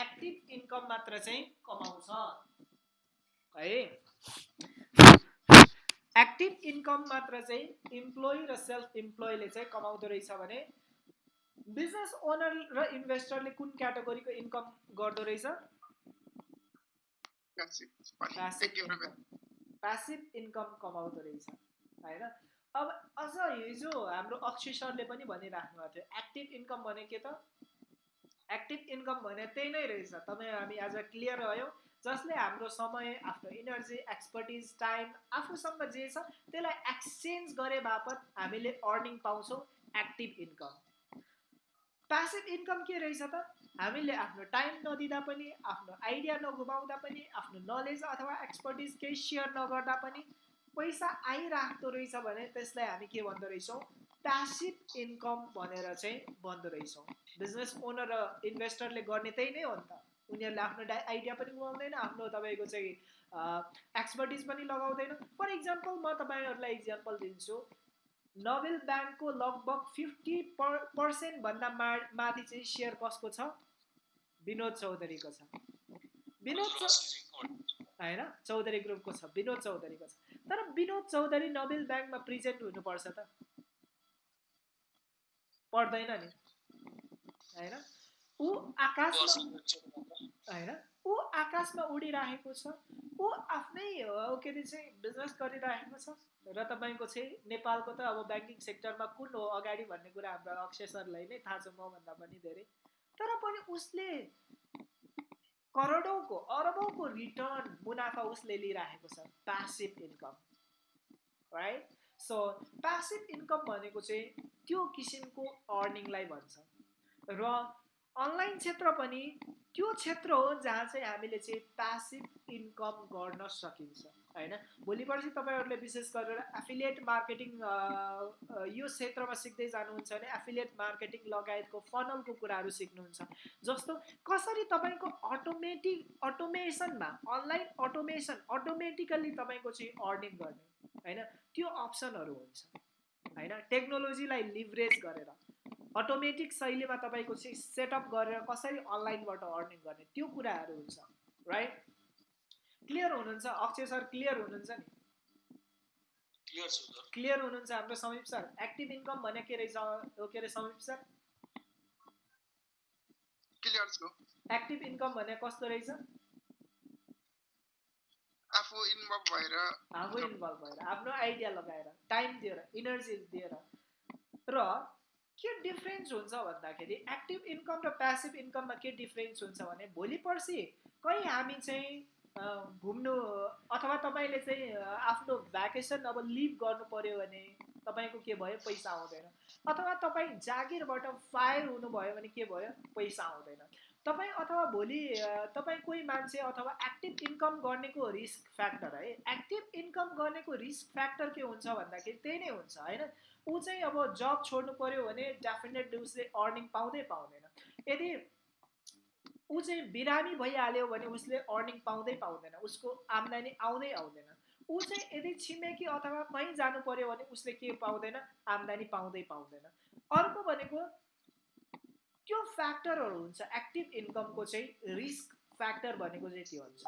एक्टिभ इन्कम मात्र चाहिँ कमाउँछ। है? एक्टिभ इन्कम मात्र चाहिँ इम्प्लोइ र सेल्फ इम्प्लोइले चाहिँ कमाउँदो रहेछ भने बिजनेस ओनर र इन्भेस्टरले कुन क्याटेगोरीको इन्कम गर्दो रहेछ? प्यासिभ इन्कम कमाउँदो रहेछ होइन? अब अझ हिजो हाम्रो अक्षय सरले पनि भनिराख्नु भएको थियो एक्टिभ इन्कम भने के त? एक्टिभ इन्कम भने त्यही नै रहेछ। तपाईँ हामी आज क्लियर रह्यौँ। जसले हाम्रो समय आफ्नो इनर्जी एक्सपर्टिज टाइम आफूसँग जे छ त्यसलाई एक्सचेन्ज गरे बापत हामीले अर्निङ पाउँछौँ एक्टिभ इन्कम प्यासिभ इन्कम के रहेछ त? हामीले आफ्नो टाइम नदिँदा पनि आफ्नो आइडिया नगुमाउँदा पनि आफ्नो नलेज अथवा एक्सपर्टिज केही सेयर नगर्दा पनि पैसा आइराख्दो रहेछ भने त्यसलाई हामी के भन्दो रहेछौँ? प्यासिभ इन्कम भनेर चाहिँ भन्दो रहेछौँ। बिजनेस ओनर र इन्भेस्टरले गर्ने त्यही नै हो नि त। उनीहरूले आफ्नो आइडिया पनि गुमाउँदैन आफ्नो तपाईँको चाहिँ एक्सपर्टिज पनि लगाउँदैन। फर इक्जाम्पल म तपाईँहरूलाई इक्जाम्पल दिन्छु। नोबेल ब्याङ्कको लगभग फिफ्टी पर पर्सेन्टभन्दा मा माथि चाहिँ सेयर कसको छ? विनोद चौधरीको छ। विनोद होइन चौधरी ग्रुपको छ। विनोद चौधरीको छ। तर विनोद चौधरी नोबेल ब्याङ्कमा प्रेजेन्ट हुनुपर्छ त। पर्दैन नि। होइन? ऊ आकाशमा होइन? ऊ आकाशमा उडिरहेको छ। ऊ आफ्नै के अरे चाहिँ बिजनेस गरिरहेको छ। र तपाईँको चाहिँ नेपालको त अब ब्याङ्किङ सेक्टरमा कुन हो अगाडि भन्ने कुरा हाम्रो अक्षय सरलाई नै थाहा छ मभन्दा पनि धेरै। तर पनि उसले करोडौँको अरबौँको रिटर्न मुनाफा उसले लिइरहेको छ passive income right so passive income भनेको चाहिँ त्यो किसिमको अर्निङलाई भन्छ। र अनलाइन क्षेत्र पनि त्यो क्षेत्र हो जहाँ चाहिँ हामीले चाहिँ प्यासिभ इन्कम गर्न सकिन्छ होइन? भोलि पर्सि तपाईँहरूले विशेष गरेर एफिलिएट मार्केटिङ यो क्षेत्रमा सिक्दै जानुहुन्छ भने एफिलिएट मार्केटिङ लगायतको फनलको कुराहरू सिक्नुहुन्छ। जस्तो कसरी तपाईँको अटोमेटिक अटोमेसनमा अनलाइन अटोमेसन अटोमेटिकल्ली तपाईँको चाहिँ अर्निङ गर्ने होइन? त्यो अप्सनहरू हुन्छ होइन? टेक्नोलोजीलाई लिभरेज गरेर। अटोमेटिक शैलीमा तपाईँको चाहिँ सेटअप गरेर कसरी अनलाइनबाट अर्निङ गर्ने त्यो कुराहरू हुन्छ राइट क्लियर हुनुहुन्छ? अक्षय सर क्लियर हुनुहुन्छ नि? क्लियर हुनुहुन्छ हाम्रो समीप सर? एक्टिभ इन्कम भने के रहेछ? के अरे समीप सर? एक्टिभ इन्कम भने कस्तो रहेछ? आफू इन्भल्भ भएर। आफू इन्भल्भ भएर। आफ्नो आइडिया लगाएर। टाइम दिएर इनर्जी दिएर। र के डिफ्रेन्स हुन्छ भन्दाखेरि एक्टिभ इन्कम र प्यासिभ इन्कममा के डिफ्रेन्स हुन्छ भने भोलि पर्सि कहीँ हामी चाहिँ घुम्नु अथवा तपाईँले चाहिँ आफ्नो भ्याकेसन अब लिभ गर्नु पऱ्यो भने तपाईँको के भयो? पैसा आउँदैन। अथवा तपाईँ जागिरबाट फायर हुनुभयो भने के भयो? पैसा आउँदैन। तपाईँ अथवा भोलि तपाईँ कोही मान्छे अथवा एक्टिभ इन्कम गर्नेको रिस्क फ्याक्टर है एक्टिभ इन्कम गर्नेको रिस्क फ्याक्टर के हुन्छ भन्दाखेरि त्यही नै हुन्छ होइन? ऊ चाहिँ अब जब छोड्नु पऱ्यो भने डेफिनेटली उसले अर्निङ पाउँदै पाउँदैन। यदि ऊ चाहिँ बिरामी भइहाल्यो भने उसले अर्निङ पाउँदै पाउँदैन उसको आम्दानी आउँदै आउँदैन। ऊ चाहिँ यदि छिमेकी अथवा कहीँ जानु पऱ्यो भने उसले के पाउँदैन? आम्दानी पाउँदै पाउँदैन। अर्को भनेको त्यो फ्याक्टरहरू हुन्छ एक्टिभ इन्कमको चाहिँ रिस्क फ्याक्टर भनेको चाहिँ त्यो हुन्छ।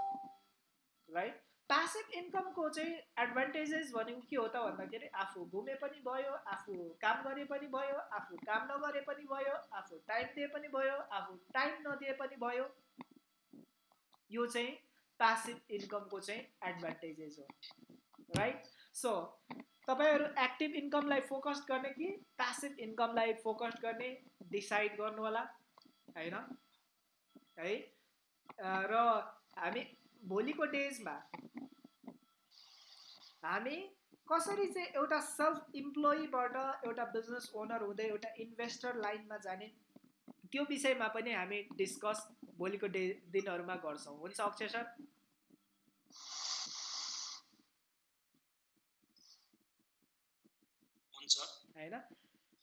राइट? पासिभ इन्कमको चाहिँ एडभान्टेजेस भनेको के हो त भन्दाखेरि आफू घुमे पनि भयो आफू काम गरे पनि भयो आफू काम नगरे पनि भयो आफू टाइम दिए पनि भयो आफू टाइम नदिए पनि भयो। यो चाहिँ पासिभ इन्कमको चाहिँ एडभान्टेजेस हो। राइट सो तपाईँहरू एक्टिभ इन्कमलाई फोकस गर्ने कि प्यासिभ इन्कमलाई फोकस गर्ने डिसाइड गर्नु होला होइन? है? र हामी भोलिको डेजमा हामी कसरी चाहिँ एउटा सेल्फ इम्प्लोइबाट एउटा बिजनेस ओनर हुँदै एउटा इन्भेस्टर लाइनमा जाने त्यो विषयमा पनि हामी डिस्कस भोलिको डे दिनहरूमा गर्छौँ। हुन्छ अक्षय सर? होइन?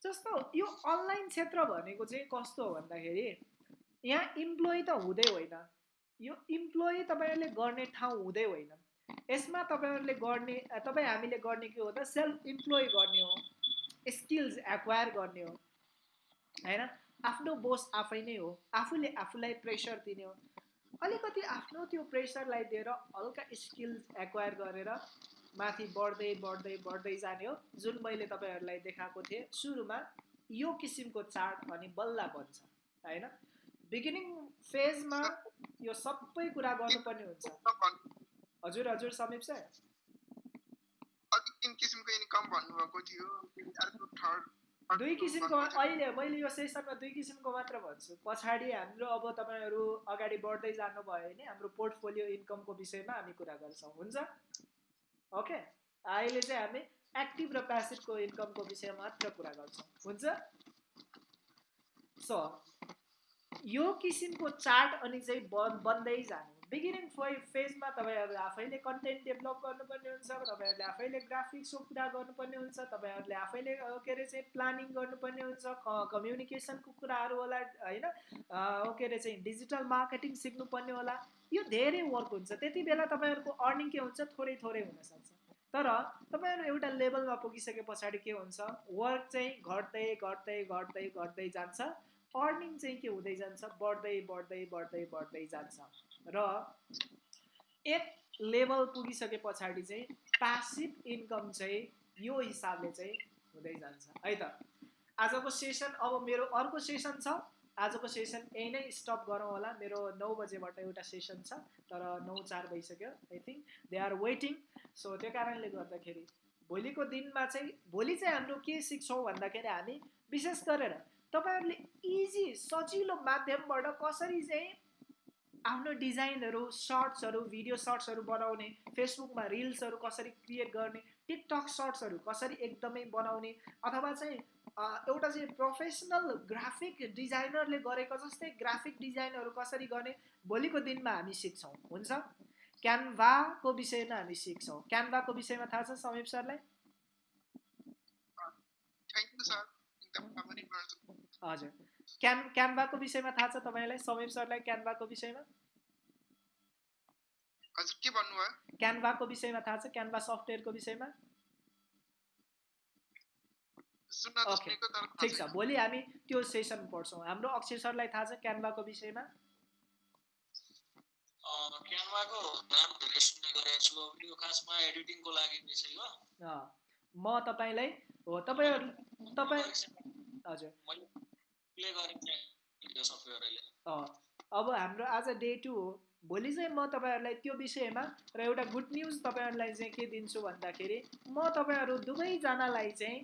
जस्तो यो अनलाइन क्षेत्र भनेको चाहिँ कस्तो हो भन्दाखेरि यहाँ इम्प्लोइ त हुँदै होइन। यो इम्प्लोइ तपाईँहरूले गर्ने ठाउँ हुँदै होइन। यसमा तपाईँहरूले गर्ने तपाईँ हामीले गर्ने के हो त? सेल्फ इम्प्लोइ गर्ने हो स्किल्स एक्वायर गर्ने हो होइन? आफ्नो बोस आफै नै हो आफूले आफूलाई प्रेसर दिने हो। अलिकति आफ्नो त्यो प्रेसरलाई दिएर हल्का स्किल्स एक्वायर गरेर माथि बढ्दै बढ्दै बढ्दै जाने हो जुन मैले तपाईँहरूलाई देखाएको थिएँ। सुरुमा यो किसिमको चार्ट अनि बल्ल बन्छ होइन? बिगिनिङ फेजमा यो सबै कुरा गर्नुपर्ने हुन्छ। हजुर हजुर समीप सर। दुई किसिमको अहिले मैले यो सेसनमा दुई किसिमको मात्र भन्छु। पछाडि हाम्रो अब तपाईँहरू अगाडि बढ्दै जानुभयो भने हाम्रो पोर्टफोलियो इन्कमको विषयमा हामी कुरा गर्छौँ। हुन्छ? ओके? अहिले चाहिँ हामी एक्टिभ र प्यासिभको इन्कमको विषयमा मात्र कुरा गर्छौँ। हुन्छ? सो यो किसिमको चार्ट अनि चाहिँ बन् बन्दै जानु। बिगिनिङ फेजमा तपाईँहरूले आफैले कन्टेन्ट डेभलप गर्नुपर्ने हुन्छ तपाईँहरूले आफैले ग्राफिक्सको कुरा गर्नुपर्ने हुन्छ तपाईँहरूले आफैले के अरे चाहिँ प्लानिङ गर्नुपर्ने हुन्छ कम्युनिकेसनको कुराहरू होला होइन के अरे चाहिँ डिजिटल मार्केटिङ सिक्नुपर्ने होला। यो धेरै वर्क हुन्छ। त्यति बेला तपाईँहरूको अर्निङ के हुन्छ? थोरै थोरै हुनसक्छ। तर तपाईँहरू एउटा लेभलमा पुगिसके पछाडि के हुन्छ? वर्क चाहिँ घट्दै घट्दै घट्दै घट्दै जान्छ। अर्निङ चाहिँ के हुँदै जान्छ? बढ्दै बढ्दै बढ्दै बढ्दै जान्छ। र एक लेभल पुगिसके पछाडि चाहिँ पासिभ इन्कम चाहिँ यो हिसाबले चाहिँ हुँदै जान्छ। है त? आजको सेसन अब मेरो अर्को सेसन छ। आजको सेसन यही नै स्टप गरौँ होला। मेरो नौ बजेबाट एउटा सेसन छ तर नौ चार भइसक्यो I think they are waiting so त्यो कारणले गर्दाखेरि भोलिको दिनमा चाहिँ भोलि चाहिँ हाम्रो के सिक्छौँ भन्दाखेरि हामी विशेष गरेर तपाईँहरूले इजी सजिलो माध्यमबाट कसरी चाहिँ आफ्नो डिजाइनहरू सर्ट्सहरू भिडियो सर्ट्सहरू बनाउने फेसबुकमा रिल्सहरू कसरी क्रिएट गर्ने टिकटक सर्ट्सहरू कसरी एकदमै बनाउने अथवा चाहिँ एउटा चाहिँ प्रोफेसनल ग्राफिक डिजाइनरले गरेको जस्तै ग्राफिक डिजाइनहरू कसरी गर्ने भोलिको दिनमा हामी सिक्छौँ हुन्छ? क्यानभाको विषयमा हामी सिक्छौँ। क्यानभाको विषयमा थाहा छ समीप सरलाई? हजुर। क्यान क्यानभाको विषयमा थाहा छ तपाईँलाई? समीप सरलाई क्यानभाको विषयमा? हजुर के भन्नुभयो क्यानभाको विषयमा थाहा छ? क्यानभा सफ्टवेयरको विषयमा? ओके। ठिक छ। भोलि हामी त्यो सेसन पढ्छौँ। हाम्रो अक्षय सरलाई थाहा छ क्यानभाको विषयमा? क्यानभाको नाम धेरै सुन्ने गरेको छु। यो खासमा एडिटिङको लागि विषय हो। म तपाईँलाई हो तपाईँहरू तपाईँ हजुर। अब हाम्रो आज डे टू हो। भोलि चाहिँ म तपाईँहरूलाई त्यो विषयमा र एउटा गुड न्युज तपाईँहरूलाई चाहिँ के दिन्छु भन्दाखेरि म तपाईँहरू दुवैजनालाई चाहिँ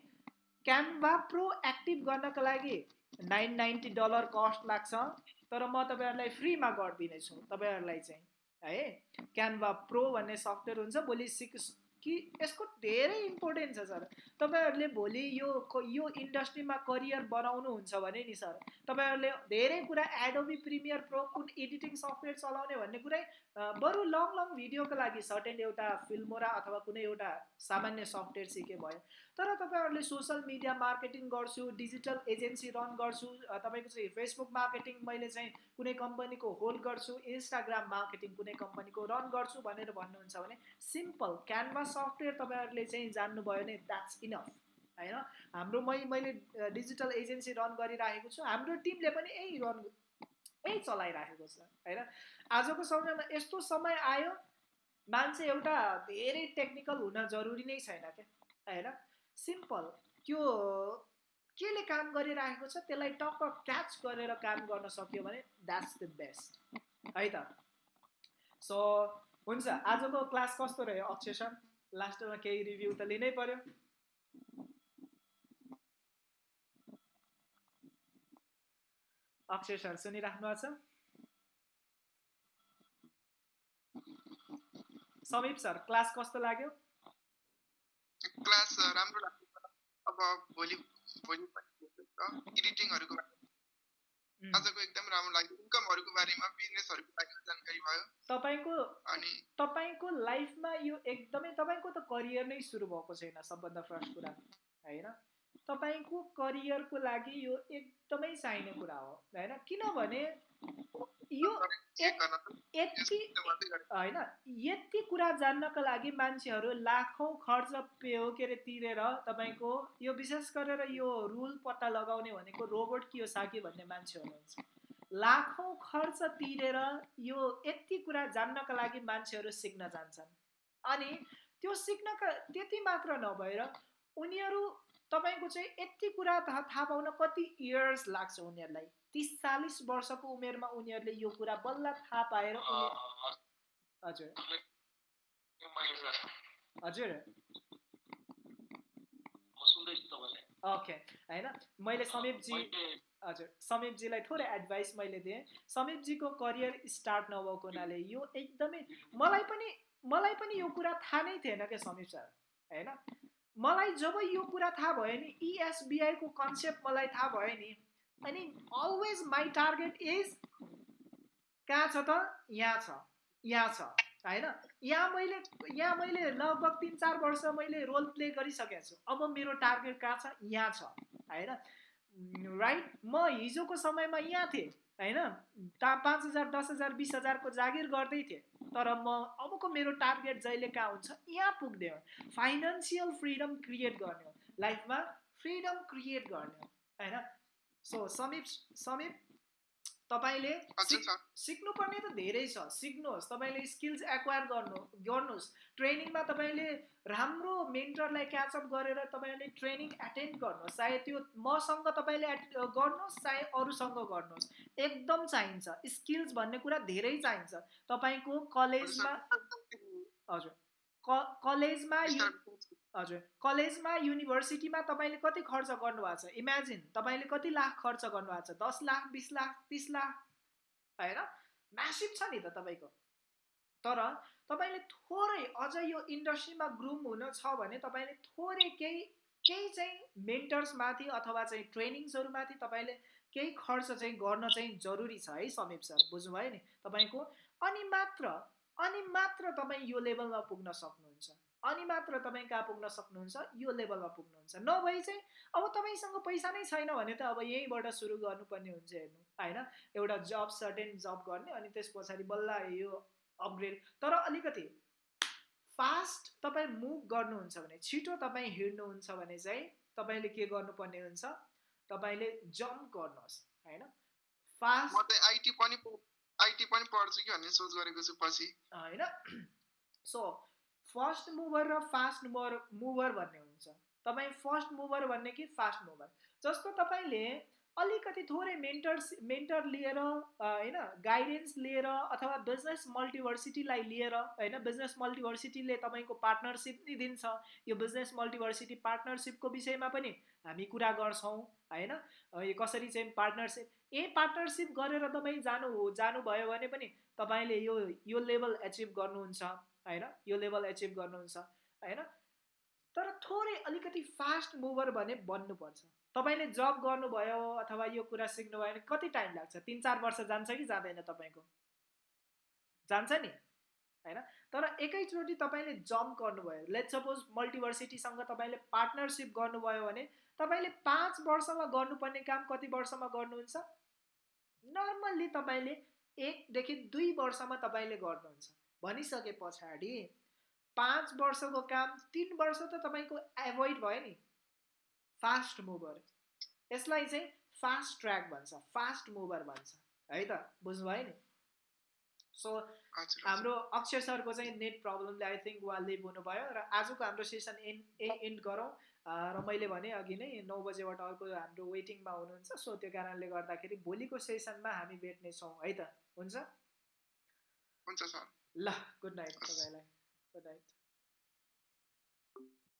क्यानभा प्रो एक्टिभ गर्नको लागि नाइन नाइन्टी डलर कस्ट लाग्छ तर म तपाईँहरूलाई फ्रीमा गरिदिनेछु। तपाईँहरूलाई चाहिँ है क्यानभा प्रो भन्ने सफ्टवेयर हुन्छ भोलि सिक कि यसको धेरै इम्पोर्टेन्ट छ सर। तपाईँहरूले भोलि यो यो इन्डस्ट्रीमा करियर बनाउनुहुन्छ भने नि सर तपाईँहरूले धेरै कुरा एडोबी प्रिमियर प्रो कुन एडिटिङ सफ्टवेयर चलाउने भन्ने कुरै बरु लङ लङ भिडियोको लागि सर्टेन एउटा फिल्मोरा अथवा कुनै एउटा सामान्य सफ्टवेयर सिके भयो। तर तपाईँहरूले सोसल मिडिया मार्केटिङ गर्छु डिजिटल एजेन्सी रन गर्छु तपाईँको चाहिँ फेसबुक मार्केटिङ मैले चाहिँ कुनै कम्पनीको होल्ड गर्छु इन्स्टाग्राम मार्केटिङ कुनै कम्पनीको रन गर्छु भनेर भन्नुहुन्छ भने सिम्पल क्यानभा सफ्टवेयर तपाईँहरूले चाहिँ जान्नुभयो भने द्याट्स इनफ होइन? हाम्रो मै मैले डिजिटल एजेन्सी रन गरिराखेको छु। हाम्रो टिमले पनि यही रन यही चलाइराखेको छ होइन? आजको समयमा यस्तो समय आयो मान्छे एउटा धेरै टेक्निकल हुन जरुरी नै छैन क्या होइन? सिम्पल त्यो केले काम गरिराखेको छ त्यसलाई टक्क क्याच गरेर काम गर्न सक्यो भने द्याट्स द बेस्ट है त? सो हुन्छ आजको क्लास कस्तो रह्यो अक्षय सर? लास्टमा केही रिभ्यू त लिनै पर्यो। अक्षय सर सुनिराख्नु भएको छ। समीप सर क्लास कस्तो लाग्यो? क्लास राम्रो लाग्यो। अब भोलि भोलि एडिटिङहरूको आजको एकदम राम्रो लाग्यो। इन्कमहरूको बारेमा बिजनेसहरूको बारेमा जानकारी भयो। तपाईँको अनि तपाईँको लाइफमा यो एकदमै तपाईँको त करियर नै सुरु भएको छैन सबभन्दा फर्स्ट कुरा होइन? तपाईँको करियरको लागि यो एकदमै चाहिने कुरा हो होइन? किनभने यो यति होइन यति कुरा जान्नको लागि मान्छेहरू लाखौँ खर्च पे हो के अरे तिरेर तपाईँको यो विशेष गरेर यो रुल पत्ता लगाउने भनेको रोबोट कियोसाकी भन्ने मान्छे हुनुहुन्छ लाखौँ खर्च तिरेर यो यति कुरा जान्नको लागि मान्छेहरू सिक्न जान्छन्। अनि त्यो सिक्नका त्यति मात्र नभएर उनीहरू तपाईँको चाहिँ यति कुरा थाहा पाउन कति इयर्स लाग्छ उनीहरूलाई? तिस चालिस वर्षको उमेरमा उनीहरूले यो कुरा बल्ल थाहा पाएर हजुर। हजुर। ओके। होइन मैले समीपजी हजुर समीपजीलाई थोरै एडभाइस मैले दिएँ। समीपजीको करियर स्टार्ट नभएको हुनाले यो एकदमै मलाई पनि मलाई पनि यो कुरा थाहा नै थिएन क्या समीप सर। होइन मलाई जब यो कुरा थाहा भयो नि इएसबिआईको कन्सेप्ट मलाई थाहा भयो नि अनि अलवेज माई टार्गेट इज कहाँ छ त? यहाँ छ। यहाँ छ। होइन? यहाँ मैले यहाँ मैले लगभग तिन चार वर्ष मैले रोल प्ले गरिसकेको छु। अब मेरो टार्गेट कहाँ छ? यहाँ छ। होइन? राइट म हिजोको समयमा यहाँ थिएँ। होइन? पाँच हजार दस हजार बिस हजारको जागिर गर्दै थिएँ। तर म अबको मेरो टार्गेट जहिले कहाँ हुन्छ? यहाँ पुग्ने हो। फाइनेन्सियल फ्रिडम क्रिएट गर्ने हो। लाइफमा फ्रिडम क्रिएट गर्ने हो। होइन? सो समीप समीप तपाईँले सिक्नुपर्ने त धेरै छ। सिक्नुहोस्। तपाईँले स्किल्स एक्वायर गर्नु गर्नुहोस्। ट्रेनिङमा तपाईँले राम्रो मेन्टरलाई क्याचअप गरेर तपाईँले ट्रेनिङ एटेन्ड गर्नुहोस्। चाहे त्यो मसँग तपाईँले गर्नुहोस् चाहे अरूसँग गर्नुहोस्। एकदम चाहिन्छ। स्किल्स भन्ने कुरा धेरै चाहिन्छ। तपाईँको कलेजमा हजुर। कलेजमा हजुर कलेजमा युनिभर्सिटीमा तपाईँले कति खर्च गर्नुभएको छ? इमेजिन तपाईँले कति लाख खर्च गर्नुभएको छ? दस लाख बिस लाख तिस लाख होइन? म्यासिभ छ नि त तपाईँको। तर तपाईँले थोरै अझ यो इन्डस्ट्रीमा ग्रुम हुन छ भने तपाईँले थोरै केही केही चाहिँ मेन्टर्समाथि अथवा चाहिँ ट्रेनिङ्सहरूमाथि तपाईँले केही खर्च चाहिँ गर्न चाहिँ जरुरी छ है समीप सर बुझ्नुभयो नि? तपाईँको अनि मात्र अनि मात्र तपाईँ यो लेभलमा पुग्न सक्नुहुन्छ। अनि मात्र तपाईँ कहाँ पुग्न सक्नुहुन्छ यो लेभलमा पुग्नुहुन्छ। नभए चाहिँ अब तपाईँसँग पैसा नै छैन भने त अब यहीँबाट सुरु गर्नुपर्ने हुन्छ हेर्नु होइन? एउटा जब सर्टेन जब गर्ने अनि त्यस पछाडि बल्ल यो अपग्रेड तर अलिकति फास्ट तपाईँ मुभ गर्नुहुन्छ भने छिटो तपाईँ हिँड्नुहुन्छ भने चाहिँ तपाईँले के गर्नुपर्ने हुन्छ? तपाईँले जम्प गर्नुहोस् होइन? फास्ट आइटी पनि आइटी पनि पढ्छु कि भन्ने सोच गरेको छु पछि। होइन? सो फर्स्ट मुभर र फास्ट मुभर मुभर भन्ने हुन्छ। तपाईँ फर्स्ट मुभर भन्ने कि फास्ट मुभर जस्तो तपाईँले अलिकति थोरै मेन्टर्स मेन्टर लिएर होइन गाइडेन्स लिएर अथवा बिजनेस मल्टिभर्सिटीलाई लिएर होइन बिजनेस मल्टिभर्सिटीले तपाईँको पार्टनरसिप नै दिन्छ। यो बिजनेस मल्टिभर्सिटी पार्टनरसिपको विषयमा पनि हामी कुरा गर्छौँ होइन? कसरी चाहिँ पार्टनरसिप ए पार्टनरसिप गरेर तपाईँ जानु जानुभयो भने पनि तपाईँले यो यो लेभल एचिभ गर्नुहुन्छ होइन? यो लेभल एचिभ गर्नुहुन्छ होइन? तर थोरै अलिकति फास्ट मुभर भने बन्नुपर्छ। तपाईँले जब गर्नुभयो अथवा यो कुरा सिक्नुभयो भने कति टाइम लाग्छ? तिन चार वर्ष जान्छ कि जाँदैन तपाईँको? जान्छ नि होइन? तर एकैचोटि तपाईँले जम्प गर्नुभयो। लेट सपोज मल्टिभर्सिटीसँग तपाईँले पार्टनरसिप गर्नुभयो भने तपाईँले पाँच वर्षमा गर्नुपर्ने काम कति वर्षमा गर्नुहुन्छ? नर्मल्ली तपाईँले एकदेखि दुई वर्षमा तपाईँले गर्नुहुन्छ। भनिसके पछाडि पाँच वर्षको काम तिन वर्ष त तपाईँको एभोइड भयो नि। फास्ट मुभर यसलाई चाहिँ फास्ट ट्र्याक भन्छ फास्ट मुभर भन्छ। है त? बुझ्नुभयो नि? सो हाम्रो अक्षय सरको चाहिँ नेट प्रब्लमले आई थिङ्क उहाँ लिभ हुनुभयो र आजको हाम्रो सेसन एन्ड ए एन्ड गरौँ। र मैले भने अघि नै नौ बजेबाट अर्को हाम्रो वेटिङमा हुनुहुन्छ। सो त्यो कारणले गर्दाखेरि भोलिको सेसनमा हामी भेट्नेछौँ है त? हुन्छ? हुन्छ सर। ल गुड नाइट तपाईँलाई। Good night.